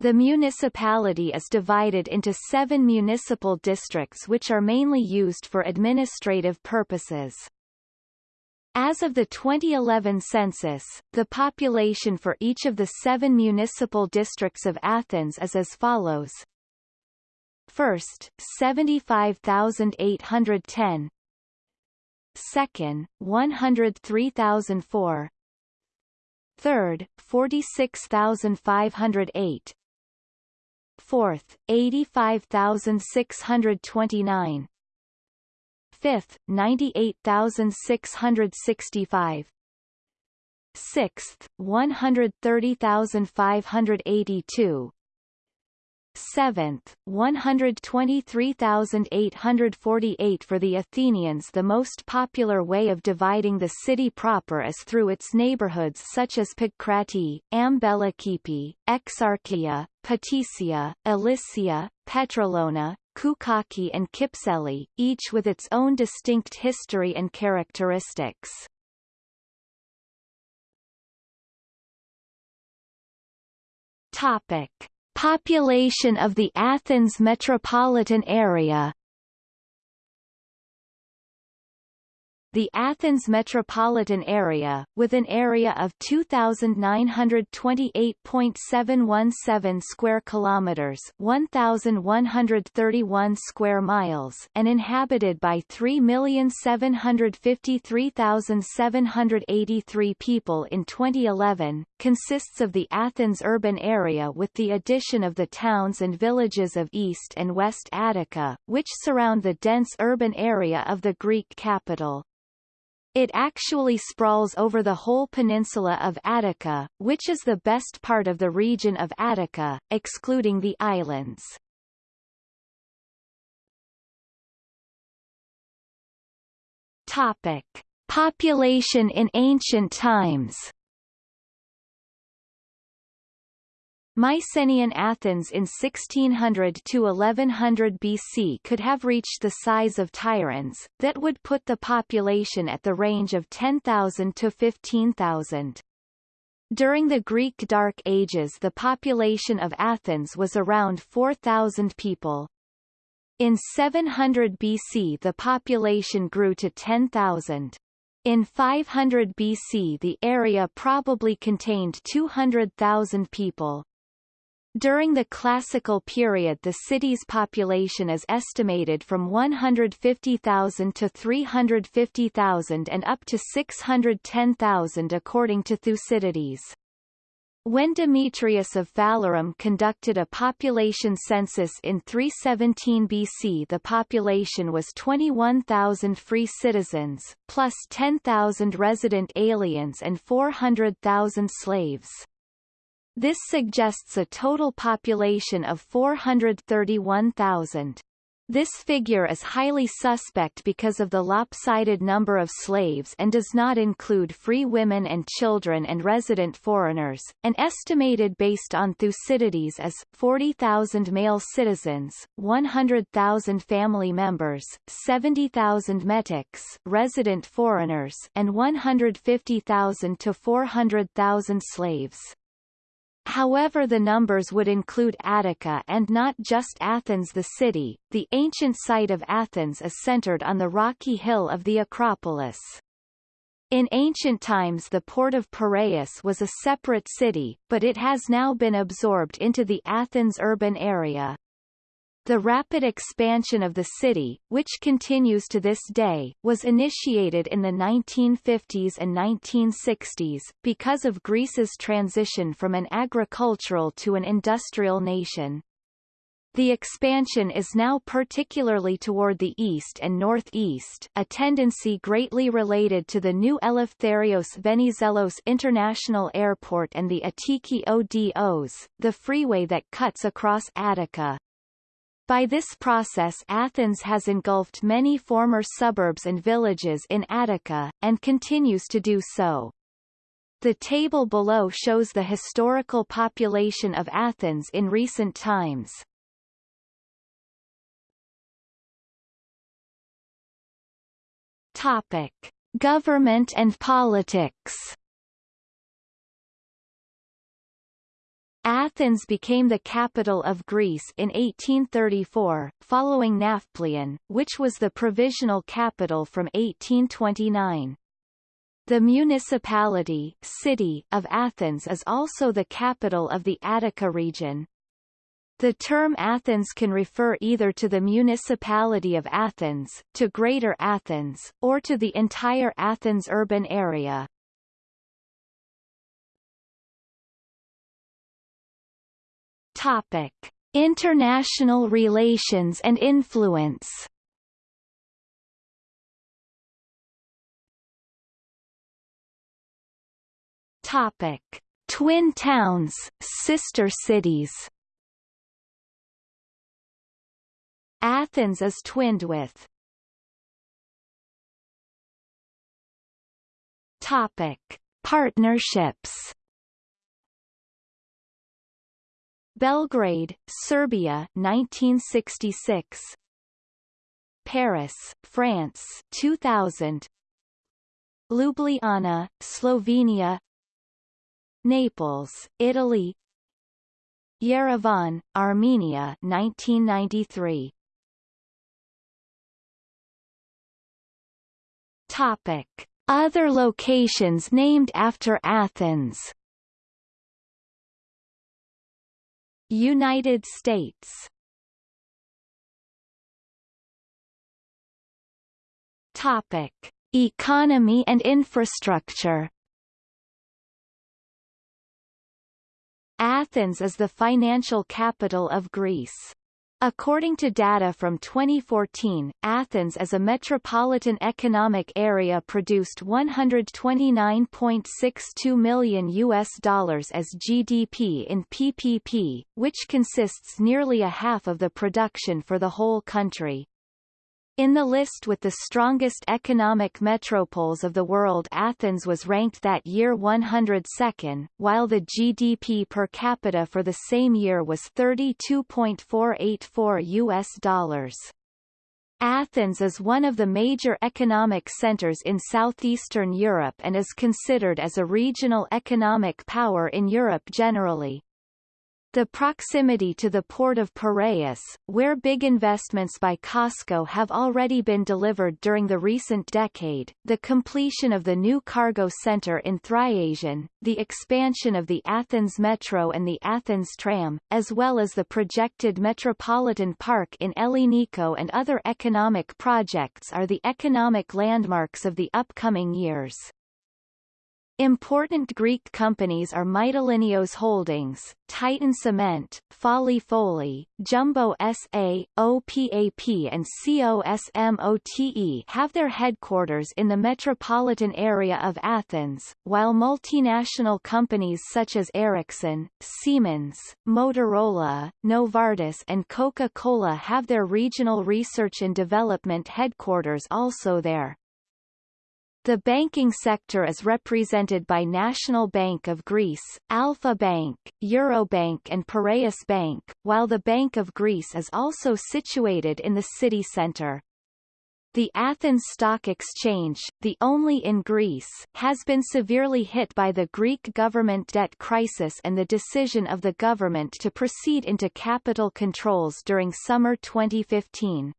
[SPEAKER 1] The municipality is divided into seven municipal districts which are mainly used for administrative purposes. As of the 2011 census, the population for each of the seven municipal districts of Athens is as follows. First, 75,810 Second, 103,004 Third, 46,508 Fourth, 85,629 Fifth, 98,665 Sixth, 130,582 Seventh, 123,848 For the Athenians the most popular way of dividing the city proper is through its neighborhoods such as Pangrati, Ampelokipoi, Exarchia, Patisia, Ilisia, Petralona, Koukaki and Kypseli, each with its own distinct history and characteristics. Topic. Population of the Athens metropolitan area The Athens metropolitan area, with an area of 2928.717 square kilometers, 1131 square miles, and inhabited by 3,753,783 people in 2011, consists of the Athens urban area with the addition of the towns and villages of East and West Attica, which surround the dense urban area of the Greek capital. It actually sprawls over the whole peninsula of Attica, which is the best part of the region of Attica, excluding the islands. Topic. Population in ancient times Mycenaean Athens in 1600 to 1100 BC could have reached the size of Tiryns, that would put the population at the range of 10,000 to 15,000. During the Greek Dark Ages the population of Athens was around 4,000 people. In 700 BC the population grew to 10,000. In 500 BC the area probably contained 200,000 people. During the Classical period the city's population is estimated from 150,000 to 350,000 and up to 610,000 according to Thucydides. When Demetrius of Phalerum conducted a population census in 317 BC the population was 21,000 free citizens, plus 10,000 resident aliens and 400,000 slaves. This suggests a total population of 431,000. This figure is highly suspect because of the lopsided number of slaves and does not include free women and children and resident foreigners, and estimated based on Thucydides as 40,000 male citizens, 100,000 family members, 70,000 metics resident foreigners, and 150,000 to 400,000 slaves. However the numbers would include Attica and not just Athens the city. The ancient site of Athens is centered on the rocky hill of the Acropolis. In ancient times the port of Piraeus was a separate city, but it has now been absorbed into the Athens urban area. The rapid expansion of the city, which continues to this day, was initiated in the 1950s and 1960s, because of Greece's transition from an agricultural to an industrial nation. The expansion is now particularly toward the east and northeast, a tendency greatly related to the new Eleftherios Venizelos International Airport and the Attiki Odos, the freeway that cuts across Attica. By this process Athens has engulfed many former suburbs and villages in Attica, and continues to do so. The table below shows the historical population of Athens in recent times. Topic. Government and politics Athens became the capital of Greece in 1834, following Nafplion, which was the provisional capital from 1829. The municipality city of Athens is also the capital of the Attica region. The term Athens can refer either to the municipality of Athens, to Greater Athens, or to the entire Athens urban area. Topic: International relations and influence. Topic: Twin towns, sister cities. Athens is twinned with Topic: Partnerships Belgrade, Serbia 1966 Paris, France 2000 Ljubljana, Slovenia. Naples, Italy. Yerevan, Armenia 1993 Topic. Other locations named after Athens United States Topic: Economy and infrastructure. Athens is the financial capital of Greece. According to data from 2014, Athens as a metropolitan economic area produced 129.62 million US dollars as GDP in PPP, which consists nearly a half of the production for the whole country. In the list with the strongest economic metropoles of the world Athens was ranked that year 102nd, while the GDP per capita for the same year was 32.484 US dollars. Athens is one of the major economic centers in southeastern Europe and is considered as a regional economic power in Europe generally. The proximity to the port of Piraeus, where big investments by COSCO have already been delivered during the recent decade, the completion of the new cargo center in Thriasio, the expansion of the Athens Metro and the Athens Tram, as well as the projected Metropolitan Park in Elliniko and other economic projects are the economic landmarks of the upcoming years. Important Greek companies are Mytilineos Holdings, Titan Cement, Folli Follie, Jumbo SA, OPAP and COSMOTE have their headquarters in the metropolitan area of Athens, while multinational companies such as Ericsson, Siemens, Motorola, Novartis and Coca-Cola have their regional research and development headquarters also there. The banking sector is represented by National Bank of Greece, Alpha Bank, Eurobank and Piraeus Bank, while the Bank of Greece is also situated in the city centre. The Athens Stock Exchange, the only in Greece, has been severely hit by the Greek government debt crisis and the decision of the government to proceed into capital controls during summer 2015.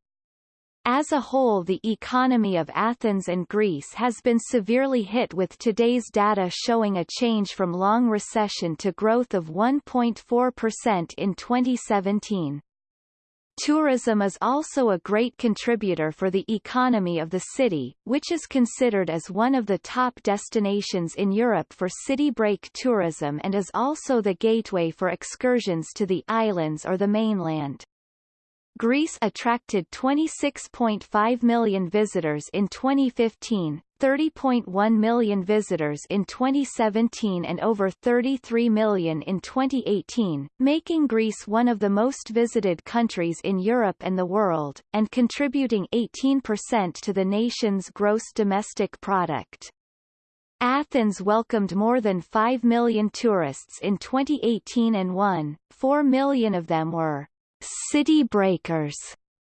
[SPEAKER 1] As a whole the economy of Athens and Greece has been severely hit with today's data showing a change from long recession to growth of 1.4% in 2017. Tourism is also a great contributor for the economy of the city, which is considered as one of the top destinations in Europe for city break tourism and is also the gateway for excursions to the islands or the mainland. Greece attracted 26.5 million visitors in 2015, 30.1 million visitors in 2017 and over 33 million in 2018, making Greece one of the most visited countries in Europe and the world, and contributing 18% to the nation's gross domestic product. Athens welcomed more than 5 million tourists in 2018 and 1.4 million of them were City Breakers.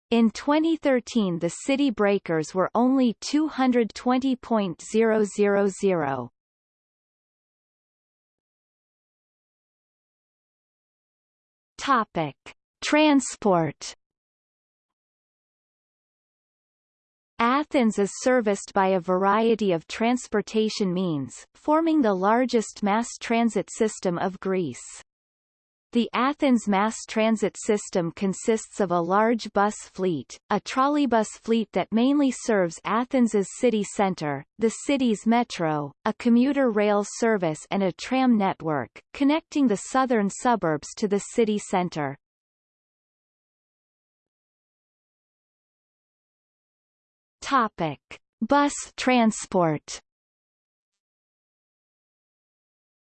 [SPEAKER 1] In 2013 the City Breakers were only 220.000. Topic. Transport Athens is serviced by a variety of transportation means, forming the largest mass transit system of Greece. The Athens mass transit system consists of a large bus fleet, a trolleybus fleet that mainly serves Athens's city centre, the city's metro, a commuter rail service and a tram network, connecting the southern suburbs to the city centre. Topic: Bus transport.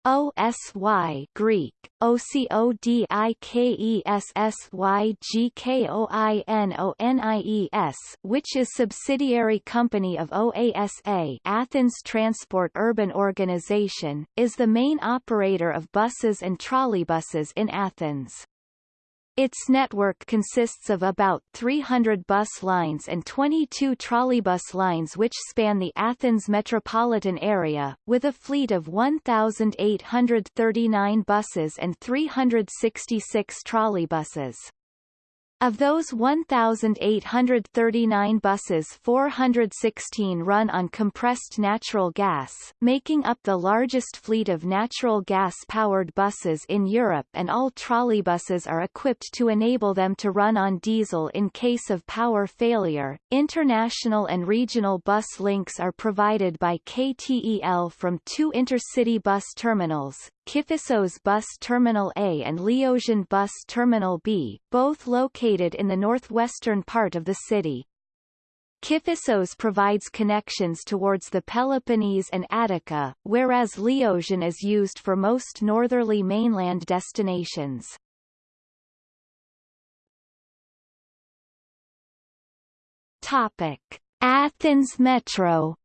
[SPEAKER 1] OSY Greek OCODIKESSYGKOINONIES which is subsidiary company of OASA Athens Transport Urban Organization is the main operator of buses and trolleybuses in Athens. Its network consists of about 300 bus lines and 22 trolleybus lines which span the Athens metropolitan area, with a fleet of 1,839 buses and 366 trolleybuses. Of those 1,839 buses 416 run on compressed natural gas, making up the largest fleet of natural gas-powered buses in Europe and all trolleybuses are equipped to enable them to run on diesel in case of power failure. International and regional bus links are provided by KTEL from two intercity bus terminals, Kifissos Bus Terminal A and Liosion Bus Terminal B, both located in the northwestern part of the city. Kifissos provides connections towards the Peloponnese and Attica, whereas Liosion is used for most northerly mainland destinations. Topic. Athens Metro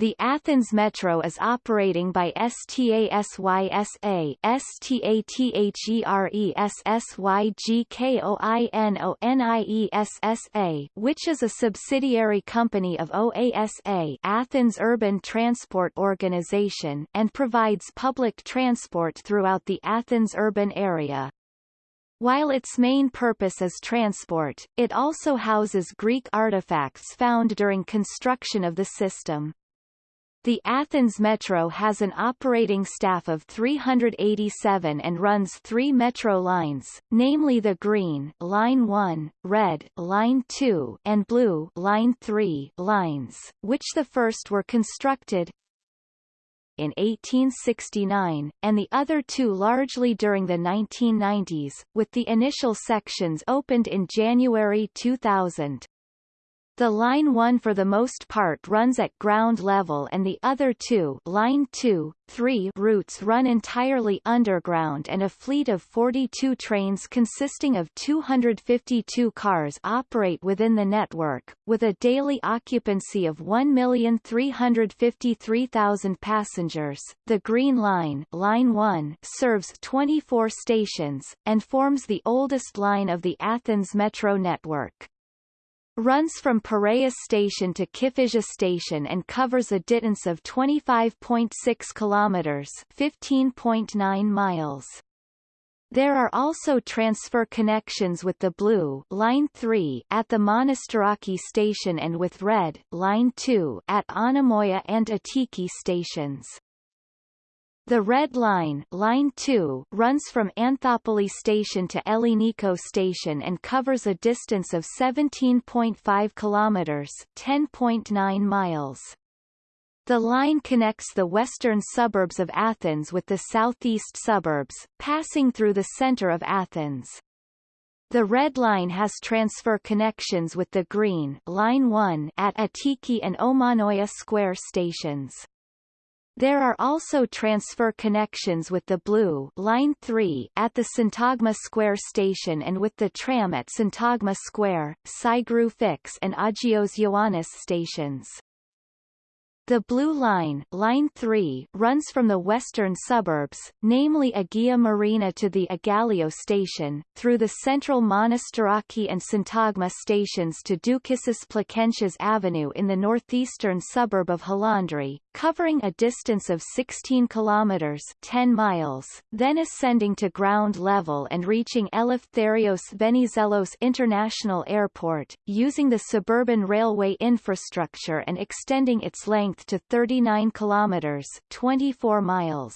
[SPEAKER 1] The Athens Metro is operating by STASYSA STATHERESSYGKOINONIESSA which is a subsidiary company of OASA Athens Urban Transport Organization and provides public transport throughout the Athens urban area. While its main purpose is transport, it also houses Greek artifacts found during construction of the system. The Athens Metro has an operating staff of 387 and runs three metro lines, namely the Green Line 1, Red Line 2 and Blue Line 3 lines, which the first were constructed in 1869, and the other two largely during the 1990s, with the initial sections opened in January 2000. The Line 1 for the most part runs at ground level and the other two Line 2, 3 routes run entirely underground and a fleet of 42 trains consisting of 252 cars operate within the network, with a daily occupancy of 1,353,000 passengers. The Green Line, Line 1 serves 24 stations, and forms the oldest line of the Athens Metro network runs from Piraeus Station to Kifisia Station and covers a distance of 25.6 kilometers, 15.9 miles. There are also transfer connections with the Blue Line 3 at the Monastiraki station and with Red Line 2 at Omonoia and Attiki stations. The Red Line, Line 2 runs from Anthoupoli Station to Elliniko Station and covers a distance of 17.5 kilometers, 10.9 miles. The line connects the western suburbs of Athens with the southeast suburbs, passing through the center of Athens. The Red Line has transfer connections with the Green Line 1 at Attiki and Omonoia Square stations. There are also transfer connections with the Blue Line 3 at the Syntagma Square station and with the tram at Syntagma Square, Syngrou-Fix and Agios Ioannis stations. The Blue Line, Line 3 runs from the western suburbs, namely Agia Marina to the Aigaleo station, through the central Monastiraki and Syntagma stations to Doukissis Plakentias Avenue in the northeastern suburb of Halandri, covering a distance of 16 kilometers 10 miles, then ascending to ground level and reaching Eleftherios Venizelos International Airport, using the suburban railway infrastructure and extending its length length to 39 kilometers 24 miles.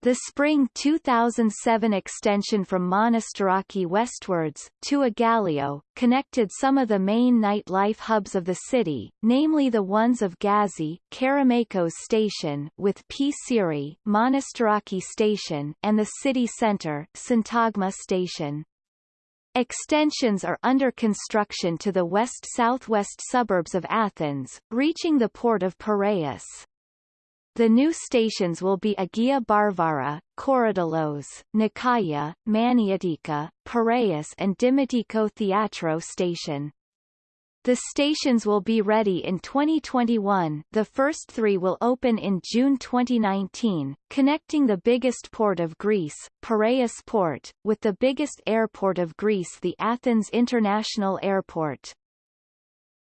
[SPEAKER 1] The spring 2007 extension from Monastiraki westwards, to Aigaleo, connected some of the main nightlife hubs of the city, namely the ones of Gazi, Kerameikos Station with Psiri, Monastiraki Station, and the city centre, Syntagma Station. Extensions are under construction to the west-southwest suburbs of Athens, reaching the port of Piraeus. The new stations will be Agia Varvara, Korydallos, Nikaia, Maniotika, Piraeus and Dimotiko Theatro station. The stations will be ready in 2021 the first three will open in June 2019, connecting the biggest port of Greece, Piraeus Port, with the biggest airport of Greece the Athens International Airport.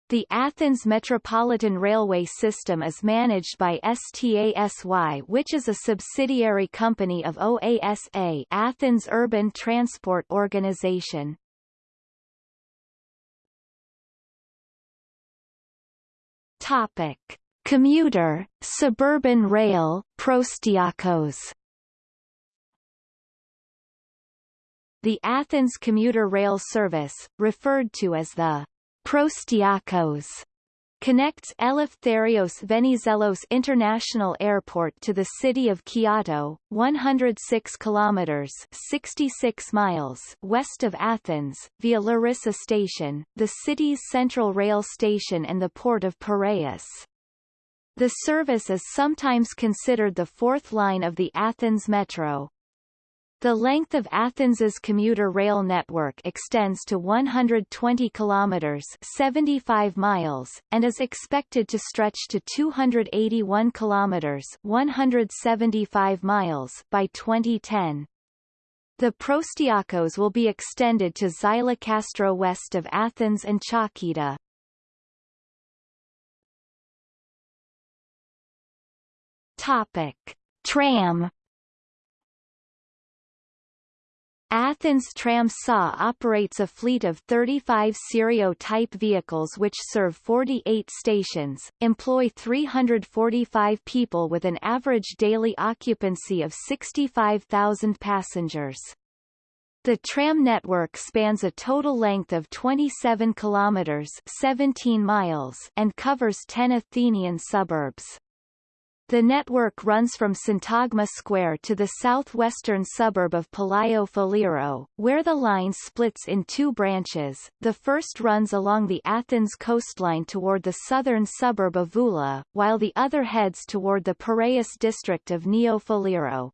[SPEAKER 1] The Athens Metropolitan Railway System is managed by STASY which is a subsidiary company of OASA Athens Urban Transport Organization. Topic: Commuter, suburban rail, Proastiakos. The Athens commuter rail service, referred to as the Proastiakos, connects Eleftherios Venizelos International Airport to the city of Kiato, 106 kilometers (66 miles) west of Athens, via Larissa Station, the city's central rail station and the port of Piraeus. The service is sometimes considered the fourth line of the Athens Metro. The length of Athens's commuter rail network extends to 120 kilometers (75 miles) and is expected to stretch to 281 kilometers (175 miles) by 2010. The Proastiakos will be extended to Xylokastro west of Athens and Chalkida. Topic: Tram Athens Tram SA operates a fleet of 35 Sirio-type vehicles which serve 48 stations, employ 345 people with an average daily occupancy of 65,000 passengers. The tram network spans a total length of 27 kilometers 17 miles and covers 10 Athenian suburbs. The network runs from Syntagma Square to the southwestern suburb of Palaio Faliro, where the line splits in two branches. The first runs along the Athens coastline toward the southern suburb of Voula, while the other heads toward the Piraeus district of Neo Faliro.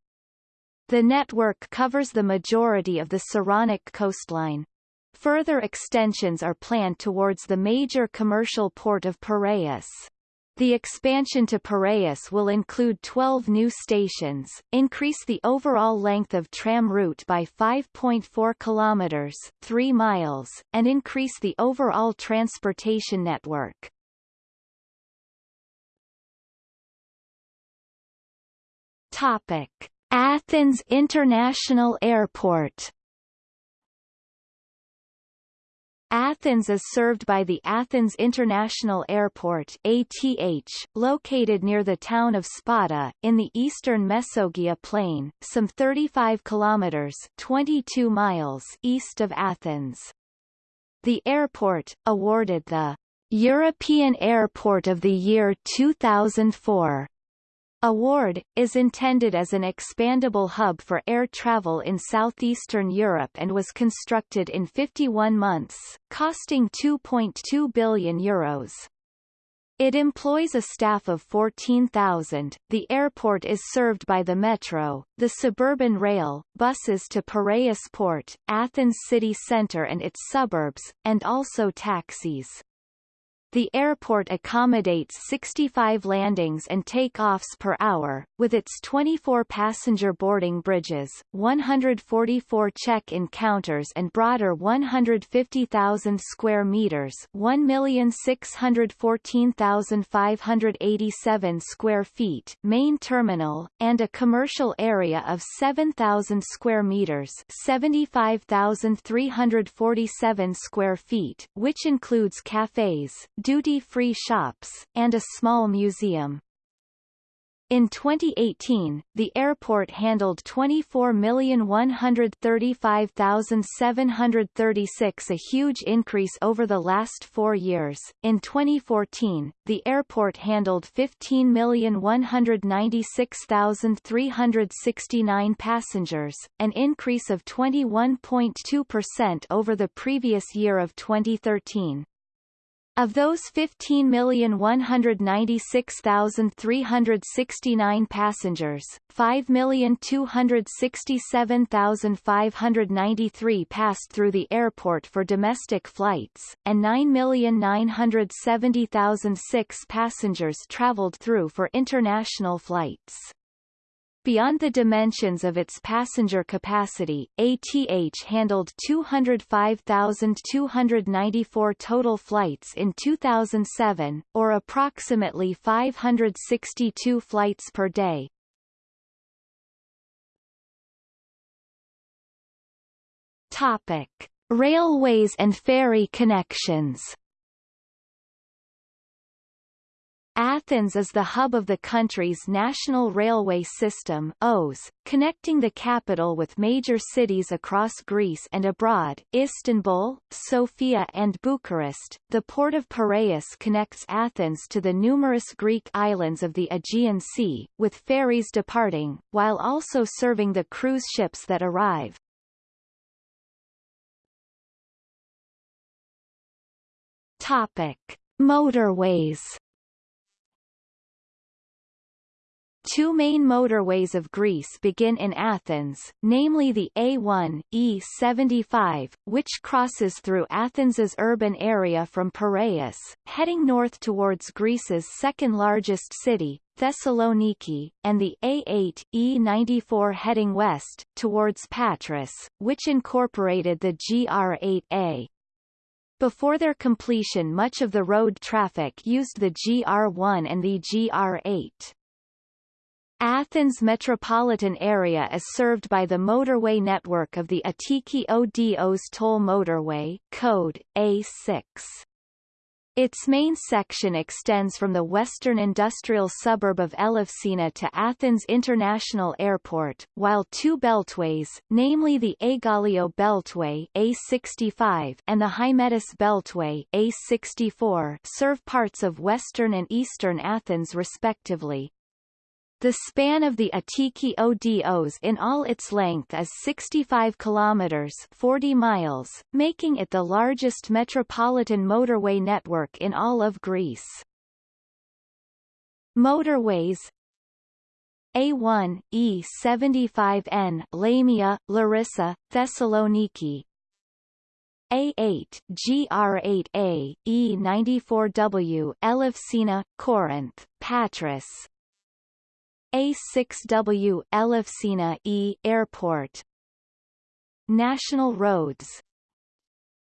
[SPEAKER 1] The network covers the majority of the Saronic coastline. Further extensions are planned towards the major commercial port of Piraeus. The expansion to Piraeus will include 12 new stations, increase the overall length of tram route by 5.4 kilometers 3 miles, and increase the overall transportation network. Topic: Athens International Airport Athens is served by the Athens International Airport ATH, located near the town of Spata, in the eastern Mesogia Plain, some 35 kilometers 22 miles east of Athens. The airport, awarded the European Airport of the Year 2004 Award, is intended as an expandable hub for air travel in southeastern Europe and was constructed in 51 months, costing €2.2 billion. Euros. It employs a staff of 14,000. The airport is served by the metro, the suburban rail, buses to Piraeus Port, Athens city centre and its suburbs, and also taxis. The airport accommodates 65 landings and takeoffs per hour, with its 24 passenger boarding bridges, 144 check-in counters and broader 150,000 square meters 1,614,587 square feet main terminal, and a commercial area of 7,000 square meters 75,347 square feet, which includes cafes, duty-free shops, and a small museum. In 2018, the airport handled 24,135,736 a huge increase over the last four years. In 2014, the airport handled 15,196,369 passengers, an increase of 21.2% over the previous year of 2013. Of those 15,196,369 passengers, 5,267,593 passed through the airport for domestic flights, and 9,970,006 passengers traveled through for international flights. Beyond the dimensions of its passenger capacity, ATH handled 205,294 total flights in 2007, or approximately 562 flights per day. Topic: Railways and ferry connections. Athens is the hub of the country's national railway system OS, connecting the capital with major cities across Greece and abroad, Istanbul, Sofia and Bucharest. The port of Piraeus connects Athens to the numerous Greek islands of the Aegean Sea, with ferries departing, while also serving the cruise ships that arrive. Topic: Motorways Two main motorways of Greece begin in Athens, namely the A1, E75, which crosses through Athens's urban area from Piraeus, heading north towards Greece's second-largest city, Thessaloniki, and the A8, E94 heading west, towards Patras, which incorporated the GR8A. Before their completion much of the road traffic used the GR1 and the GR8. Athens metropolitan area is served by the motorway network of the Attiki Odos toll motorway code A6. Its main section extends from the western industrial suburb of Elefsina to Athens International Airport, while two beltways, namely the Aigaleo Beltway A65 and the Hymettus Beltway A64, serve parts of western and eastern Athens respectively. The span of the Attiki Odos in all its length is 65 kilometers 40 miles, making it the largest metropolitan motorway network in all of Greece. Motorways A1, E75N Lamia, Larissa, Thessaloniki A8, GR8A, E94W Elefsina, Corinth, Patras, a6W Elefsina E Airport. National roads.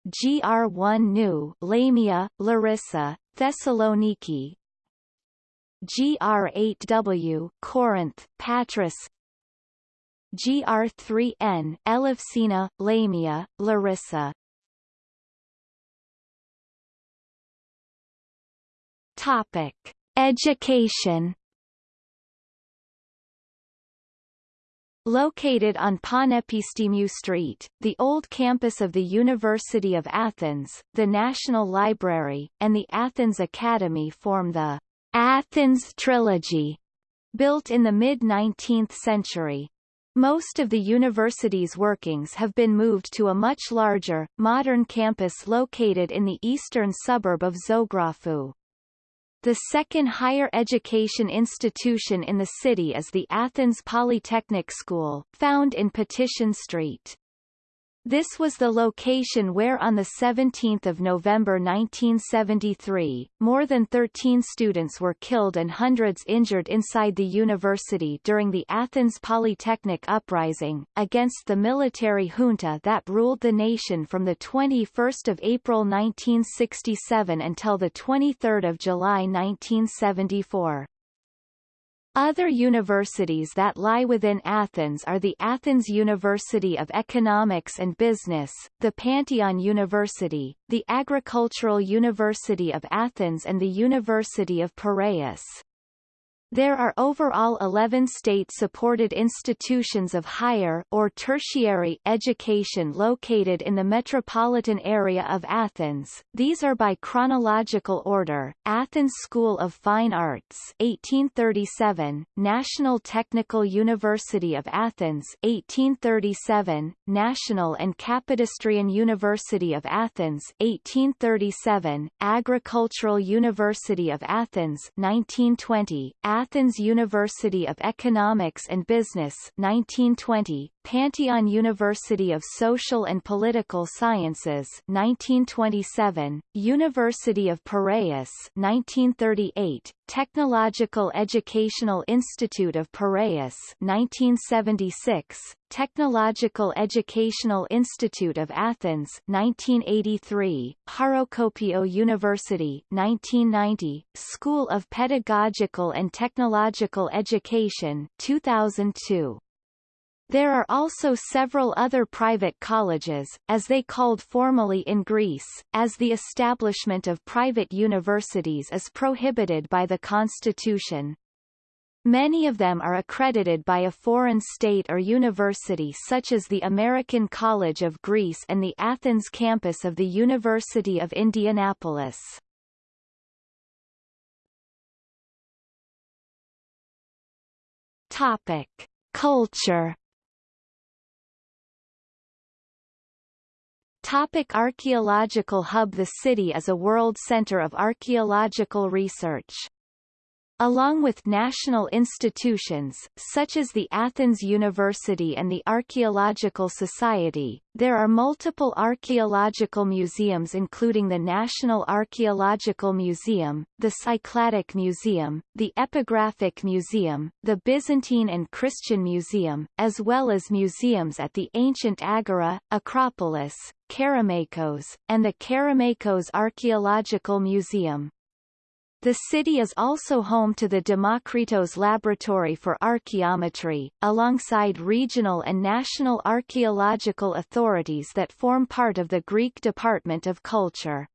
[SPEAKER 1] GR1 New Lamia, Larissa, Thessaloniki. GR8W Corinth, Patras. GR3N Elefsina, Lamia, Larissa. Topic: Education Located on Panepistimiou Street, the old campus of the University of Athens, the National Library, and the Athens Academy form the Athens Trilogy, built in the mid-19th century. Most of the university's workings have been moved to a much larger, modern campus located in the eastern suburb of Zographou. The second higher education institution in the city is the Athens Polytechnic School, found in Patission Street. This was the location where on 17 November 1973, more than 13 students were killed and hundreds injured inside the university during the Athens Polytechnic Uprising, against the military junta that ruled the nation from 21 April 1967 until 23 July 1974. Other universities that lie within Athens are the Athens University of Economics and Business, the Pantheon University, the Agricultural University of Athens and the University of Piraeus. There are overall 11 state-supported institutions of higher or tertiary education located in the metropolitan area of Athens. These are by chronological order: Athens School of Fine Arts 1837, National Technical University of Athens 1837, National and Kapodistrian University of Athens 1837, Agricultural University of Athens 1920, Athens University of Economics and Business 1920, Pantheon University of Social and Political Sciences 1927, University of Piraeus 1938, Technological Educational Institute of Piraeus 1976, Technological Educational Institute of Athens 1983, Harokopio University 1990, School of Pedagogical and Technological Education 2002. There are also several other private colleges, as they called formally in Greece, as the establishment of private universities is prohibited by the constitution. Many of them are accredited by a foreign state or university such as the American College of Greece and the Athens campus of the University of Indianapolis. Topic. Culture Topic archaeological hub The city is a world center of archaeological research. Along with national institutions, such as the Athens University and the Archaeological Society, there are multiple archaeological museums including the National Archaeological Museum, the Cycladic Museum, the Epigraphic Museum, the Byzantine and Christian Museum, as well as museums at the ancient Agora, Acropolis, Kerameikos, and the Kerameikos Archaeological Museum. The city is also home to the Demokritos Laboratory for Archaeometry, alongside regional and national archaeological authorities that form part of the Greek Department of Culture.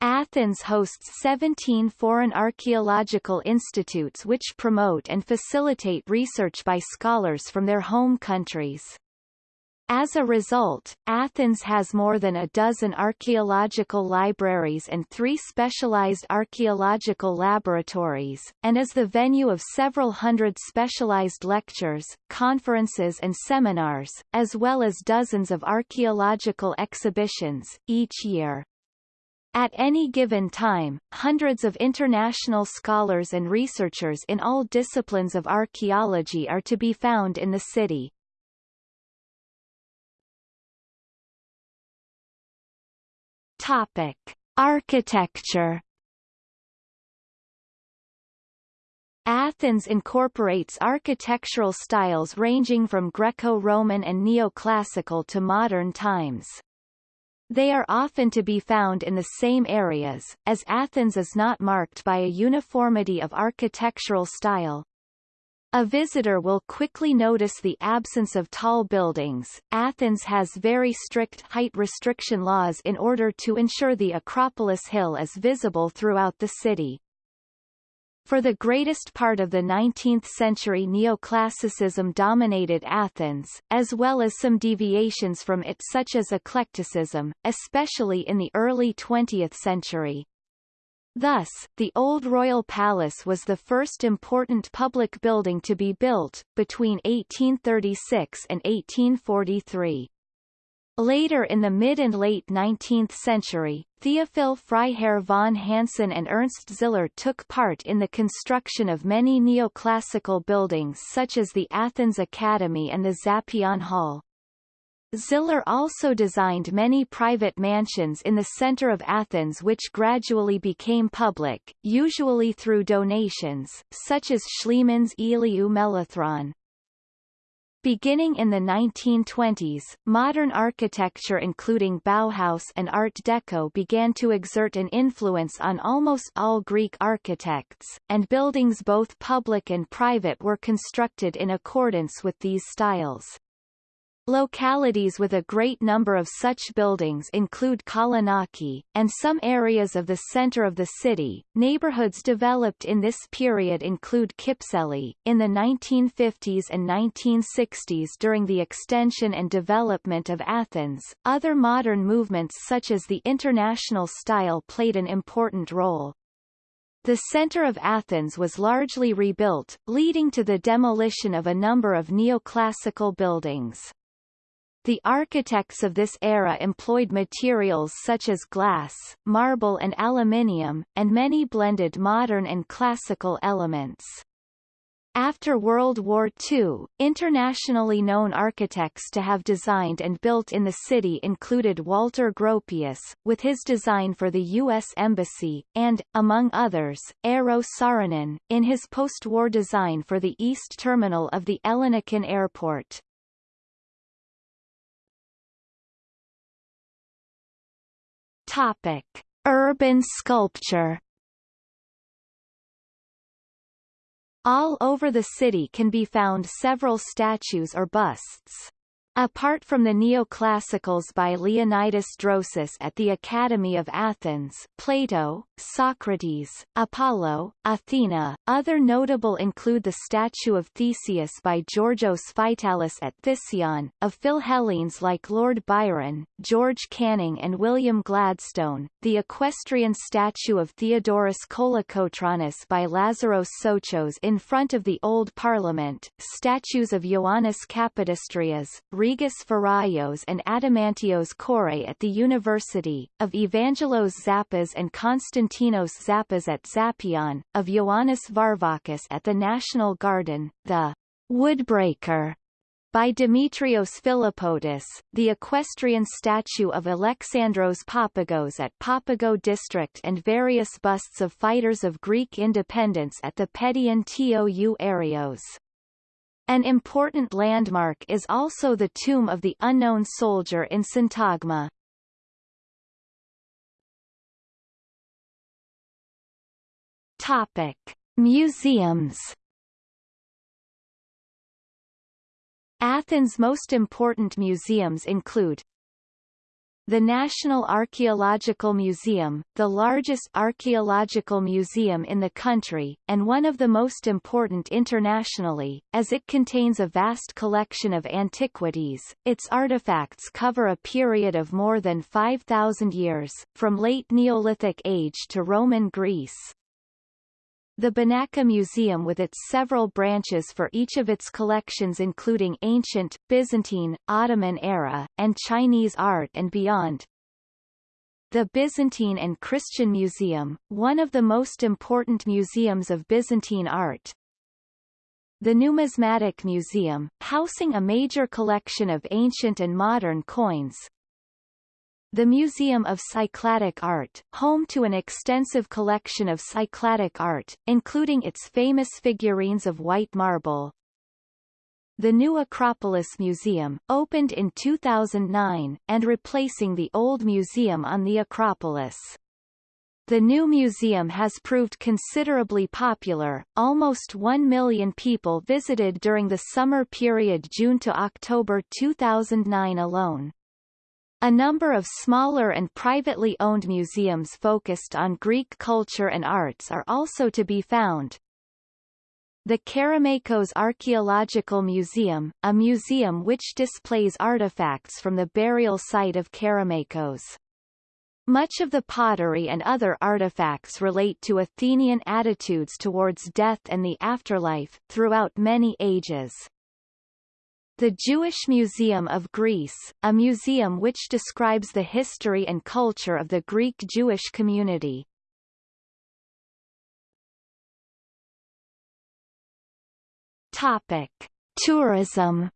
[SPEAKER 1] Athens hosts 17 foreign archaeological institutes which promote and facilitate research by scholars from their home countries. As a result, Athens has more than a dozen archaeological libraries and three specialized archaeological laboratories, and is the venue of several hundred specialized lectures, conferences and seminars, as well as dozens of archaeological exhibitions, each year. At any given time, hundreds of international scholars and researchers in all disciplines of archaeology are to be found in the city. Topic: Architecture. Athens incorporates architectural styles ranging from Greco-Roman and neoclassical to modern times. They are often to be found in the same areas, as Athens is not marked by a uniformity of architectural style, a visitor will quickly notice the absence of tall buildings. Athens has very strict height restriction laws in order to ensure the Acropolis Hill is visible throughout the city. For the greatest part of the 19th century neoclassicism dominated Athens, as well as some deviations from it such as eclecticism, especially in the early 20th century. Thus, the Old Royal Palace was the first important public building to be built, between 1836 and 1843. Later in the mid and late 19th century, Theophil Freiherr von Hansen and Ernst Ziller took part in the construction of many neoclassical buildings such as the Athens Academy and the Zappeion Hall. Ziller also designed many private mansions in the center of Athens which gradually became public, usually through donations, such as Schliemann's Iliou Melathron. Beginning in the 1920s, modern architecture including Bauhaus and Art Deco began to exert an influence on almost all Greek architects, and buildings both public and private were constructed in accordance with these styles. Localities with a great number of such buildings include Kolonaki, and some areas of the center of the city. Neighborhoods developed in this period include Kypseli, in the 1950s and 1960s during the extension and development of Athens. Other modern movements such as the international style played an important role. The center of Athens was largely rebuilt, leading to the demolition of a number of neoclassical buildings. The architects of this era employed materials such as glass, marble and aluminium, and many blended modern and classical elements. After World War II, internationally known architects to have designed and built in the city included Walter Gropius, with his design for the U.S. Embassy, and, among others, Eero Saarinen, in his post-war design for the East Terminal of the Ellinikon Airport. Topic: Urban sculpture. All over the city can be found several statues or busts. Apart from the neoclassicals by Leonidas Drosis at the Academy of Athens, Plato, Socrates, Apollo, Athena, other notable include the statue of Theseus by Georgios Vitalis at Theseion, of Philhellenes like Lord Byron, George Canning and William Gladstone, the equestrian statue of Theodoros Kolokotronis by Lazaros Sochos in front of the Old Parliament, statues of Ioannis Kapodistrias, Rigas Feraios and Adamantios Korais at the University, of Evangelos Zappas and Konstantinos Zappas at Zappeion, of Ioannis Varvakis at the National Garden, the Woodbreaker by Dimitrios Philippotis, the equestrian statue of Alexandros Papagos at Papago district and various busts of fighters of Greek independence at the Pedion Tou Areos. An important landmark is also the tomb of the unknown soldier in Syntagma. Topic: Museums. Athens' most important museums include the National Archaeological Museum, the largest archaeological museum in the country, and one of the most important internationally, as it contains a vast collection of antiquities. Its artifacts cover a period of more than 5,000 years, from late Neolithic age to Roman Greece. The Benaki Museum with its several branches for each of its collections including ancient, Byzantine, Ottoman era, and Chinese art and beyond. The Byzantine and Christian Museum, one of the most important museums of Byzantine art. The Numismatic Museum, housing a major collection of ancient and modern coins, the Museum of Cycladic Art, home to an extensive collection of Cycladic art, including its famous figurines of white marble. The new Acropolis Museum, opened in 2009, and replacing the old museum on the Acropolis. The new museum has proved considerably popular, almost 1 million people visited during the summer period June to October 2009 alone. A number of smaller and privately owned museums focused on Greek culture and arts are also to be found. The Kerameikos Archaeological Museum, a museum which displays artifacts from the burial site of Kerameikos. Much of the pottery and other artifacts relate to Athenian attitudes towards death and the afterlife, throughout many ages. The Jewish Museum of Greece, a museum which describes the history and culture of the Greek Jewish community. Topic: Tourism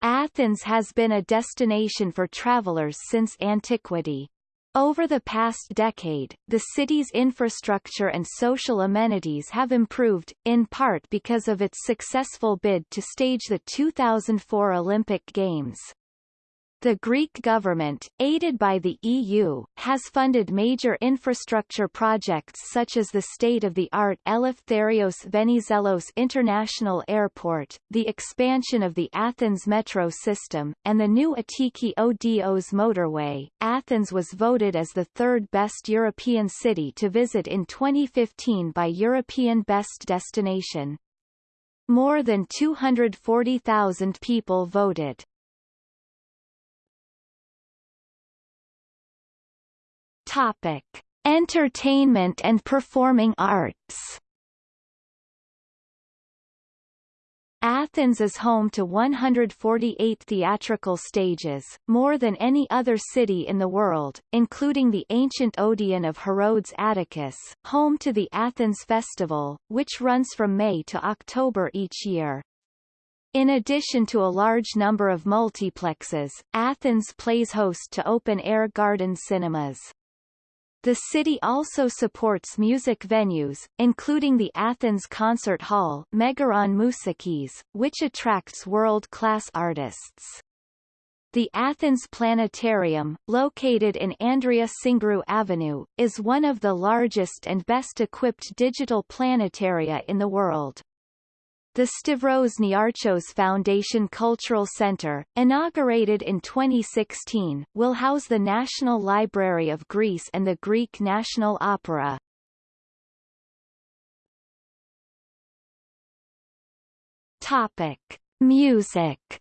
[SPEAKER 1] Athens has been a destination for travelers since antiquity. Over the past decade, the city's infrastructure and social amenities have improved, in part because of its successful bid to stage the 2004 Olympic Games. The Greek government, aided by the EU, has funded major infrastructure projects such as the state-of-the-art Eleftherios Venizelos International Airport, the expansion of the Athens metro system, and the new Attiki Odos motorway. Athens was voted as the third best European city to visit in 2015 by European Best Destination. More than 240,000 people voted. Topic: Entertainment and performing arts. Athens is home to 148 theatrical stages, more than any other city in the world, including the ancient Odeon of Herodes Atticus, home to the Athens Festival, which runs from May to October each year. In addition to a large number of multiplexes, Athens plays host to open-air garden cinemas. The city also supports music venues, including the Athens Concert Hall Megaron Mousikis, which attracts world-class artists. The Athens Planetarium, located in Andrea Syngrou Avenue, is one of the largest and best-equipped digital planetaria in the world. The Stavros Niarchos Foundation Cultural Center, inaugurated in 2016, will house the National Library of Greece and the Greek National Opera. Topic: Music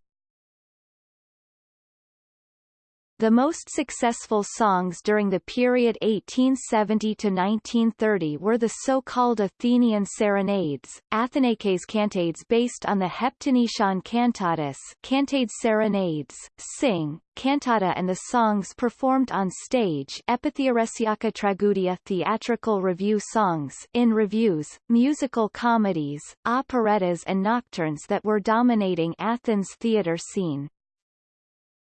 [SPEAKER 1] The most successful songs during the period 1870 to 1930 were the so-called Athenian serenades, Athenakes cantades based on the Heptanesian cantatas, cantade serenades, sing, cantata and the songs performed on stage Epitheoresiaka Tragudia theatrical review songs in reviews, musical comedies, operettas and nocturnes that were dominating Athens theatre scene.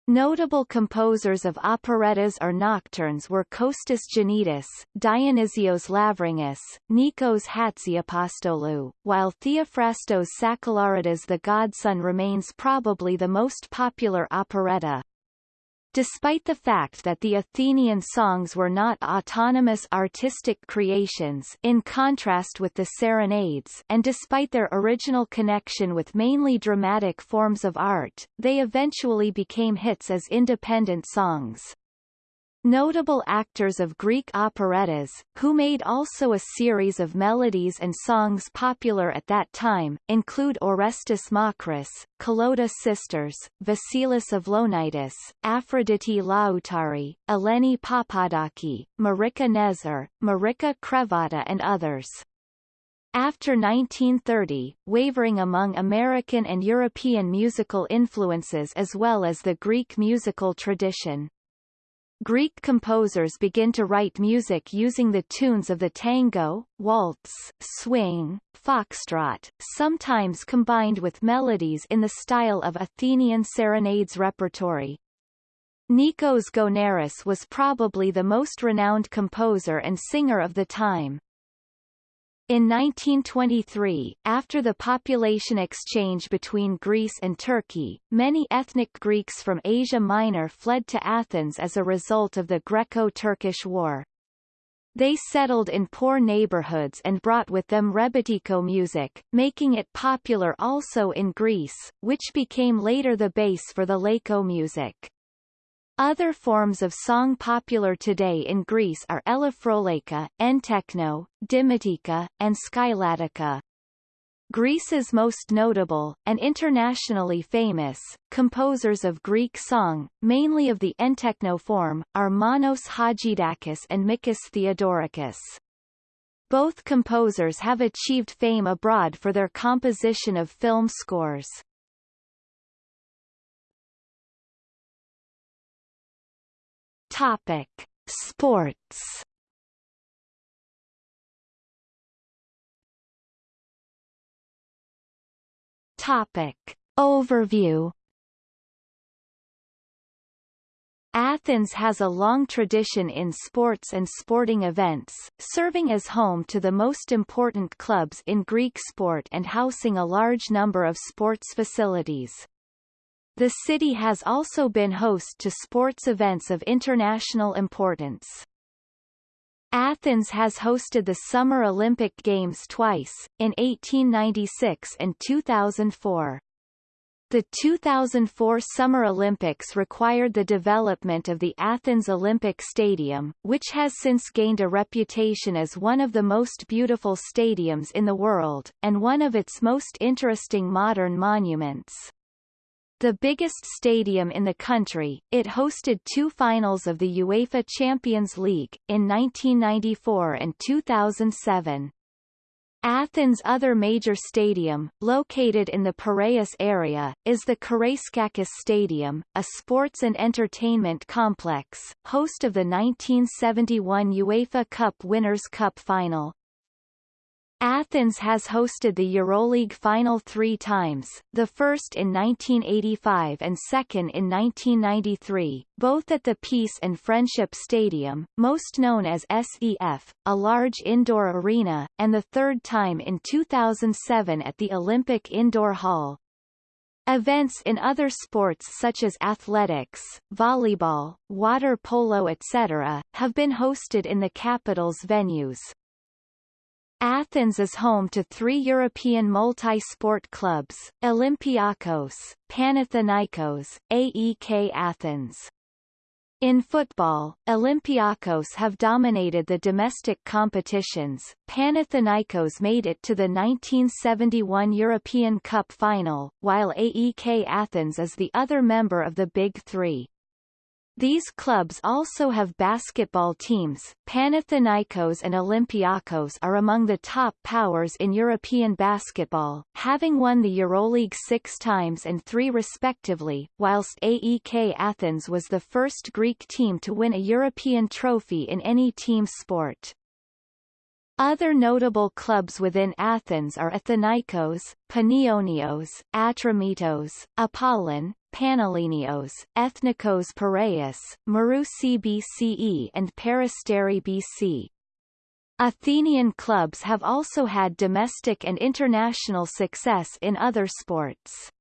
[SPEAKER 1] Notable composers of operettas or nocturnes were Kostas Giannidis, Dionysios Lavrangas, Nikos Hatziapostolou, while Theophrastos Sakellaridis the Godson remains probably the most popular operetta. Despite the fact that the Athenian songs were not autonomous artistic creations in contrast with the serenades and despite their original connection with mainly dramatic forms of art, they eventually became hits as independent songs. Notable actors of Greek operettas, who made also a series of melodies and songs popular at that time, include Orestes Makris, Kalouta Sisters, Vasilis Avlonitis, Aphrodite Lautari, Eleni Papadaki, Marika Nezer, Marika Krevata and others. After 1930, wavering among American and European musical influences as well as the Greek musical tradition. Greek composers begin to write music using the tunes of the tango, waltz, swing, foxtrot, sometimes combined with melodies in the style of Athenian serenades repertory. Nikos Gounaris was probably the most renowned composer and singer of the time. In 1923, after the population exchange between Greece and Turkey, many ethnic Greeks from Asia Minor fled to Athens as a result of the Greco-Turkish War. They settled in poor neighborhoods and brought with them rebetiko music, making it popular also in Greece, which became later the base for the Laiko music. Other forms of song popular today in Greece are Elafrolaika, Entekno, Dimotika, and Skyladika. Greece's most notable, and internationally famous, composers of Greek song, mainly of the entekno form, are Manos Hadjidakis and Mikis Theodorakis. Both composers have achieved fame abroad for their composition of film scores. Topic: Sports. Topic: Overview. Athens has a long tradition in sports and sporting events, serving as home to the most important clubs in Greek sport and housing a large number of sports facilities. The city has also been host to sports events of international importance. Athens has hosted the Summer Olympic Games twice, in 1896 and 2004. The 2004 Summer Olympics required the development of the Athens Olympic Stadium, which has since gained a reputation as one of the most beautiful stadiums in the world, and one of its most interesting modern monuments. The biggest stadium in the country, it hosted two finals of the UEFA Champions League, in 1994 and 2007. Athens' other major stadium, located in the Piraeus area, is the Karaiskakis Stadium, a sports and entertainment complex, host of the 1971 UEFA Cup Winners' Cup final. Athens has hosted the EuroLeague final three times, the first in 1985 and second in 1993, both at the Peace and Friendship Stadium, most known as SEF, a large indoor arena, and the third time in 2007 at the Olympic Indoor Hall. Events in other sports such as athletics, volleyball, water polo etc., have been hosted in the capital's venues. Athens is home to three European multi-sport clubs, Olympiakos, Panathinaikos, AEK Athens. In football, Olympiakos have dominated the domestic competitions. Panathinaikos made it to the 1971 European Cup final, while AEK Athens is the other member of the Big Three. These clubs also have basketball teams. Panathinaikos and Olympiakos are among the top powers in European basketball, having won the EuroLeague six times and three respectively, whilst AEK Athens was the first Greek team to win a European trophy in any team sport. Other notable clubs within Athens are Athinaikos, Panionios, Atromitos, Apollon, Panellinios, Ethnikos Piraeus, Marousi BCE and Peristeri BC. Athenian clubs have also had domestic and international success in other sports.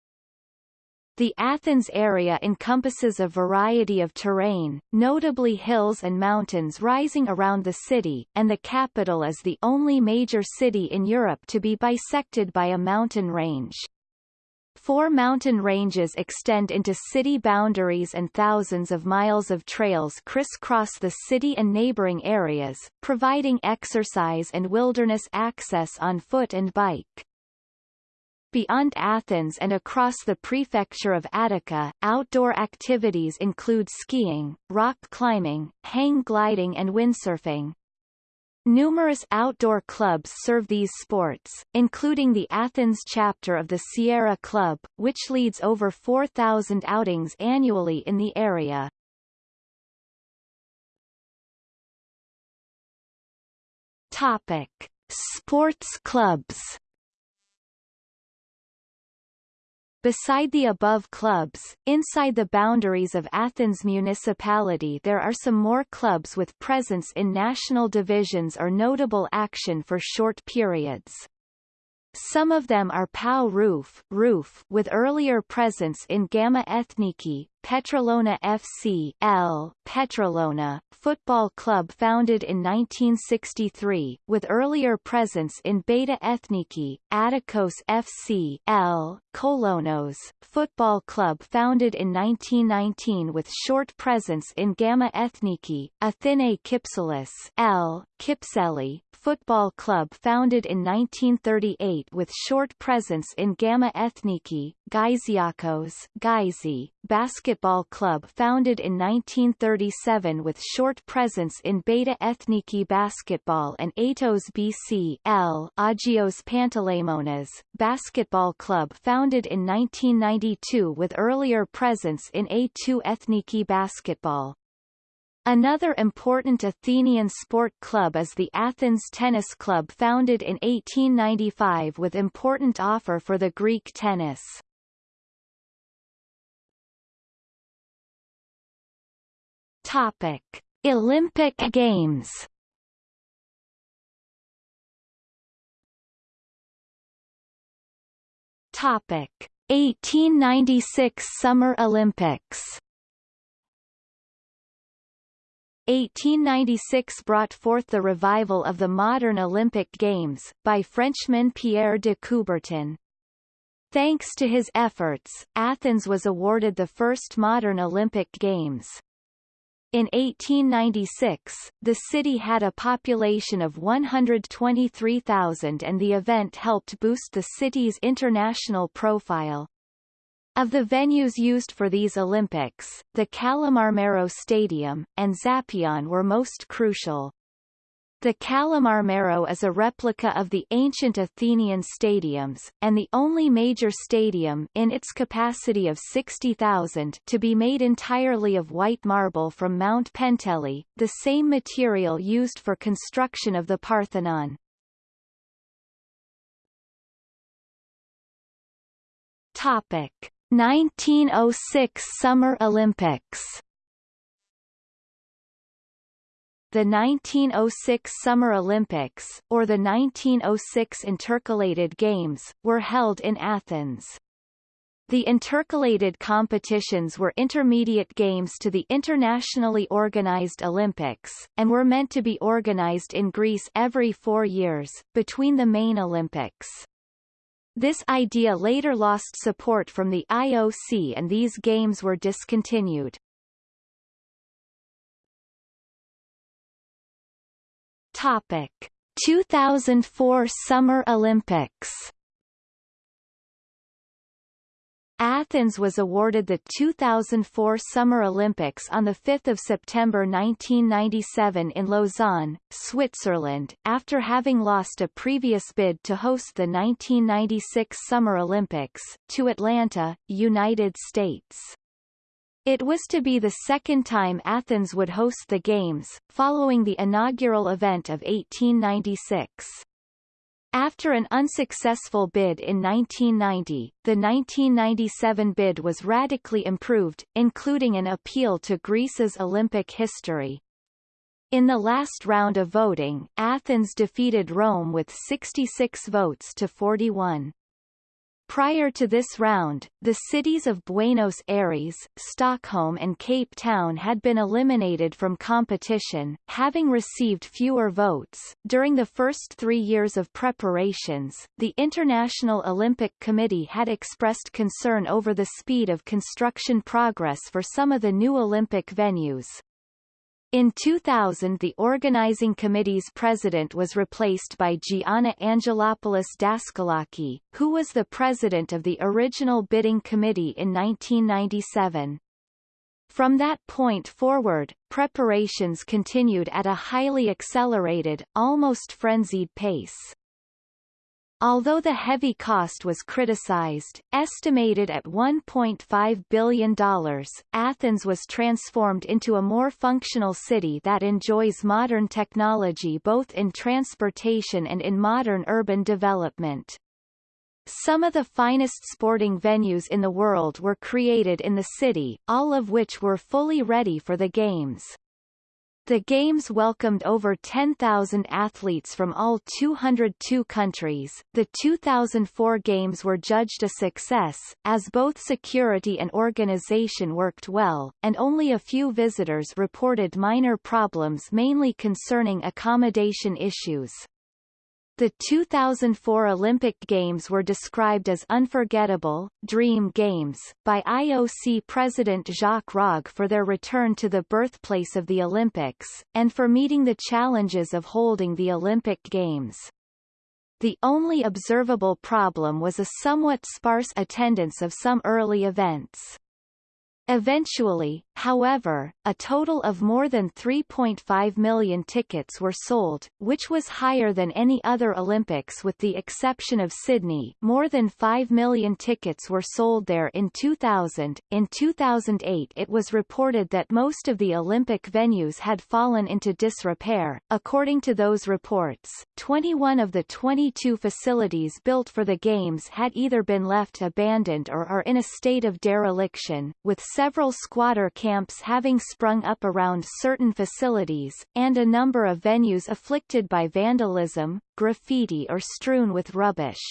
[SPEAKER 1] The Athens area encompasses a variety of terrain, notably hills and mountains rising around the city, and the capital is the only major city in Europe to be bisected by a mountain range. Four mountain ranges extend into city boundaries and thousands of miles of trails crisscross the city and neighboring areas, providing exercise and wilderness access on foot and bike. Beyond Athens and across the prefecture of Attica, outdoor activities include skiing, rock climbing, hang gliding and windsurfing. Numerous outdoor clubs serve these sports, including the Athens chapter of the Sierra Club, which leads over 4,000 outings annually in the area. Topic. Sports clubs Beside the above clubs, inside the boundaries of Athens municipality there are some more clubs with presence in national divisions or notable action for short periods. Some of them are PAO Rouf, Rouf with earlier presence in Gamma Ethniki, Petralona FC L, Petralona, football club founded in 1963, with earlier presence in Beta Ethniki, Attikos FC L, Kolonos, football club founded in 1919 with short presence in Gamma Ethniki, Athene Kypselis L, Kypseli, football club founded in 1938 with short presence in Gamma Ethniki, Gyziakos Gyzi, basketball club founded in 1937 with short presence in Beta Ethniki basketball and Atos BC L Agios Panteleimonas, basketball club founded in 1992 with earlier presence in A2 Ethniki basketball. Another important Athenian sport club is the Athens Tennis Club founded in 1895 with important offer for the Greek tennis. Topic: Olympic Games. Topic: 1896 Summer Olympics 1896 brought forth the revival of the modern Olympic Games, by Frenchman Pierre de Coubertin. Thanks to his efforts, Athens was awarded the first modern Olympic Games. In 1896, the city had a population of 123,000 and the event helped boost the city's international profile. Of the venues used for these Olympics, the Kallimarmaro Stadium, and Zappeion were most crucial. The Kallimarmaro is a replica of the ancient Athenian stadiums, and the only major stadium in its capacity of 60,000 to be made entirely of white marble from Mount Penteli, the same material used for construction of the Parthenon. Topic. 1906 Summer Olympics the 1906 Summer Olympics, or the 1906 Intercalated Games, were held in Athens. The intercalated competitions were intermediate games to the internationally organized Olympics, and were meant to be organized in Greece every four years, between the main Olympics. This idea later lost support from the IOC and these games were discontinued. Topic: 2004 Summer Olympics Athens was awarded the 2004 Summer Olympics on 5 September 1997 in Lausanne, Switzerland, after having lost a previous bid to host the 1996 Summer Olympics, to Atlanta, United States. It was to be the second time Athens would host the Games, following the inaugural event of 1896. After an unsuccessful bid in 1990, the 1997 bid was radically improved, including an appeal to Greece's Olympic history. In the last round of voting, Athens defeated Rome with 66 votes to 41. Prior to this round, the cities of Buenos Aires, Stockholm and Cape Town had been eliminated from competition, having received fewer votes. During the first three years of preparations, the International Olympic Committee had expressed concern over the speed of construction progress for some of the new Olympic venues. In 2000 the organizing committee's president was replaced by Gianna Angelopoulos Daskalaki, who was the president of the original bidding committee in 1997. From that point forward, preparations continued at a highly accelerated, almost frenzied pace. Although the heavy cost was criticized, estimated at $1.5 billion, Athens was transformed into a more functional city that enjoys modern technology both in transportation and in modern urban development. Some of the finest sporting venues in the world were created in the city, all of which were fully ready for the Games. The Games welcomed over 10,000 athletes from all 202 countries. The 2004 Games were judged a success, as both security and organization worked well, and only a few visitors reported minor problems mainly concerning accommodation issues. The 2004 Olympic Games were described as unforgettable, dream games, by IOC President Jacques Rogge for their return to the birthplace of the Olympics, and for meeting the challenges of holding the Olympic Games. The only observable problem was a somewhat sparse attendance of some early events. Eventually, however, a total of more than 3.5 million tickets were sold, which was higher than any other Olympics with the exception of Sydney. More than 5 million tickets were sold there in 2000. In 2008, it was reported that most of the Olympic venues had fallen into disrepair. According to those reports, 21 of the 22 facilities built for the Games had either been left abandoned or are in a state of dereliction, with several squatter camps camps having sprung up around certain facilities, and a number of venues afflicted by vandalism, graffiti or strewn with rubbish.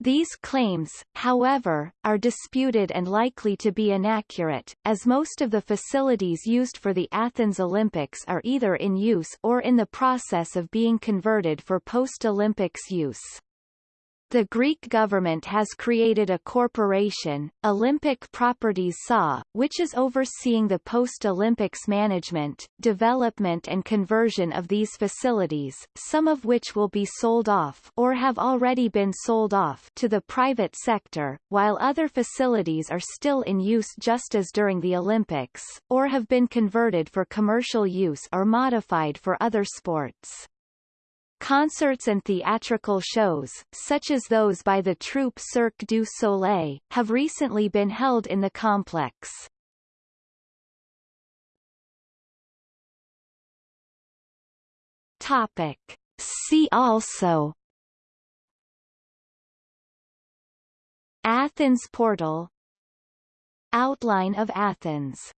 [SPEAKER 1] These claims, however, are disputed and likely to be inaccurate, as most of the facilities used for the Athens Olympics are either in use or in the process of being converted for post-Olympics use. The Greek government has created a corporation, Olympic Properties SA, which is overseeing the post-Olympics management, development and conversion of these facilities, some of which will be sold off or have already been sold off to the private sector, while other facilities are still in use just as during the Olympics, or have been converted for commercial use or modified for other sports. Concerts and theatrical shows, such as those by the troupe Cirque du Soleil, have recently been held in the complex. Topic. See also Athens portal Outline of Athens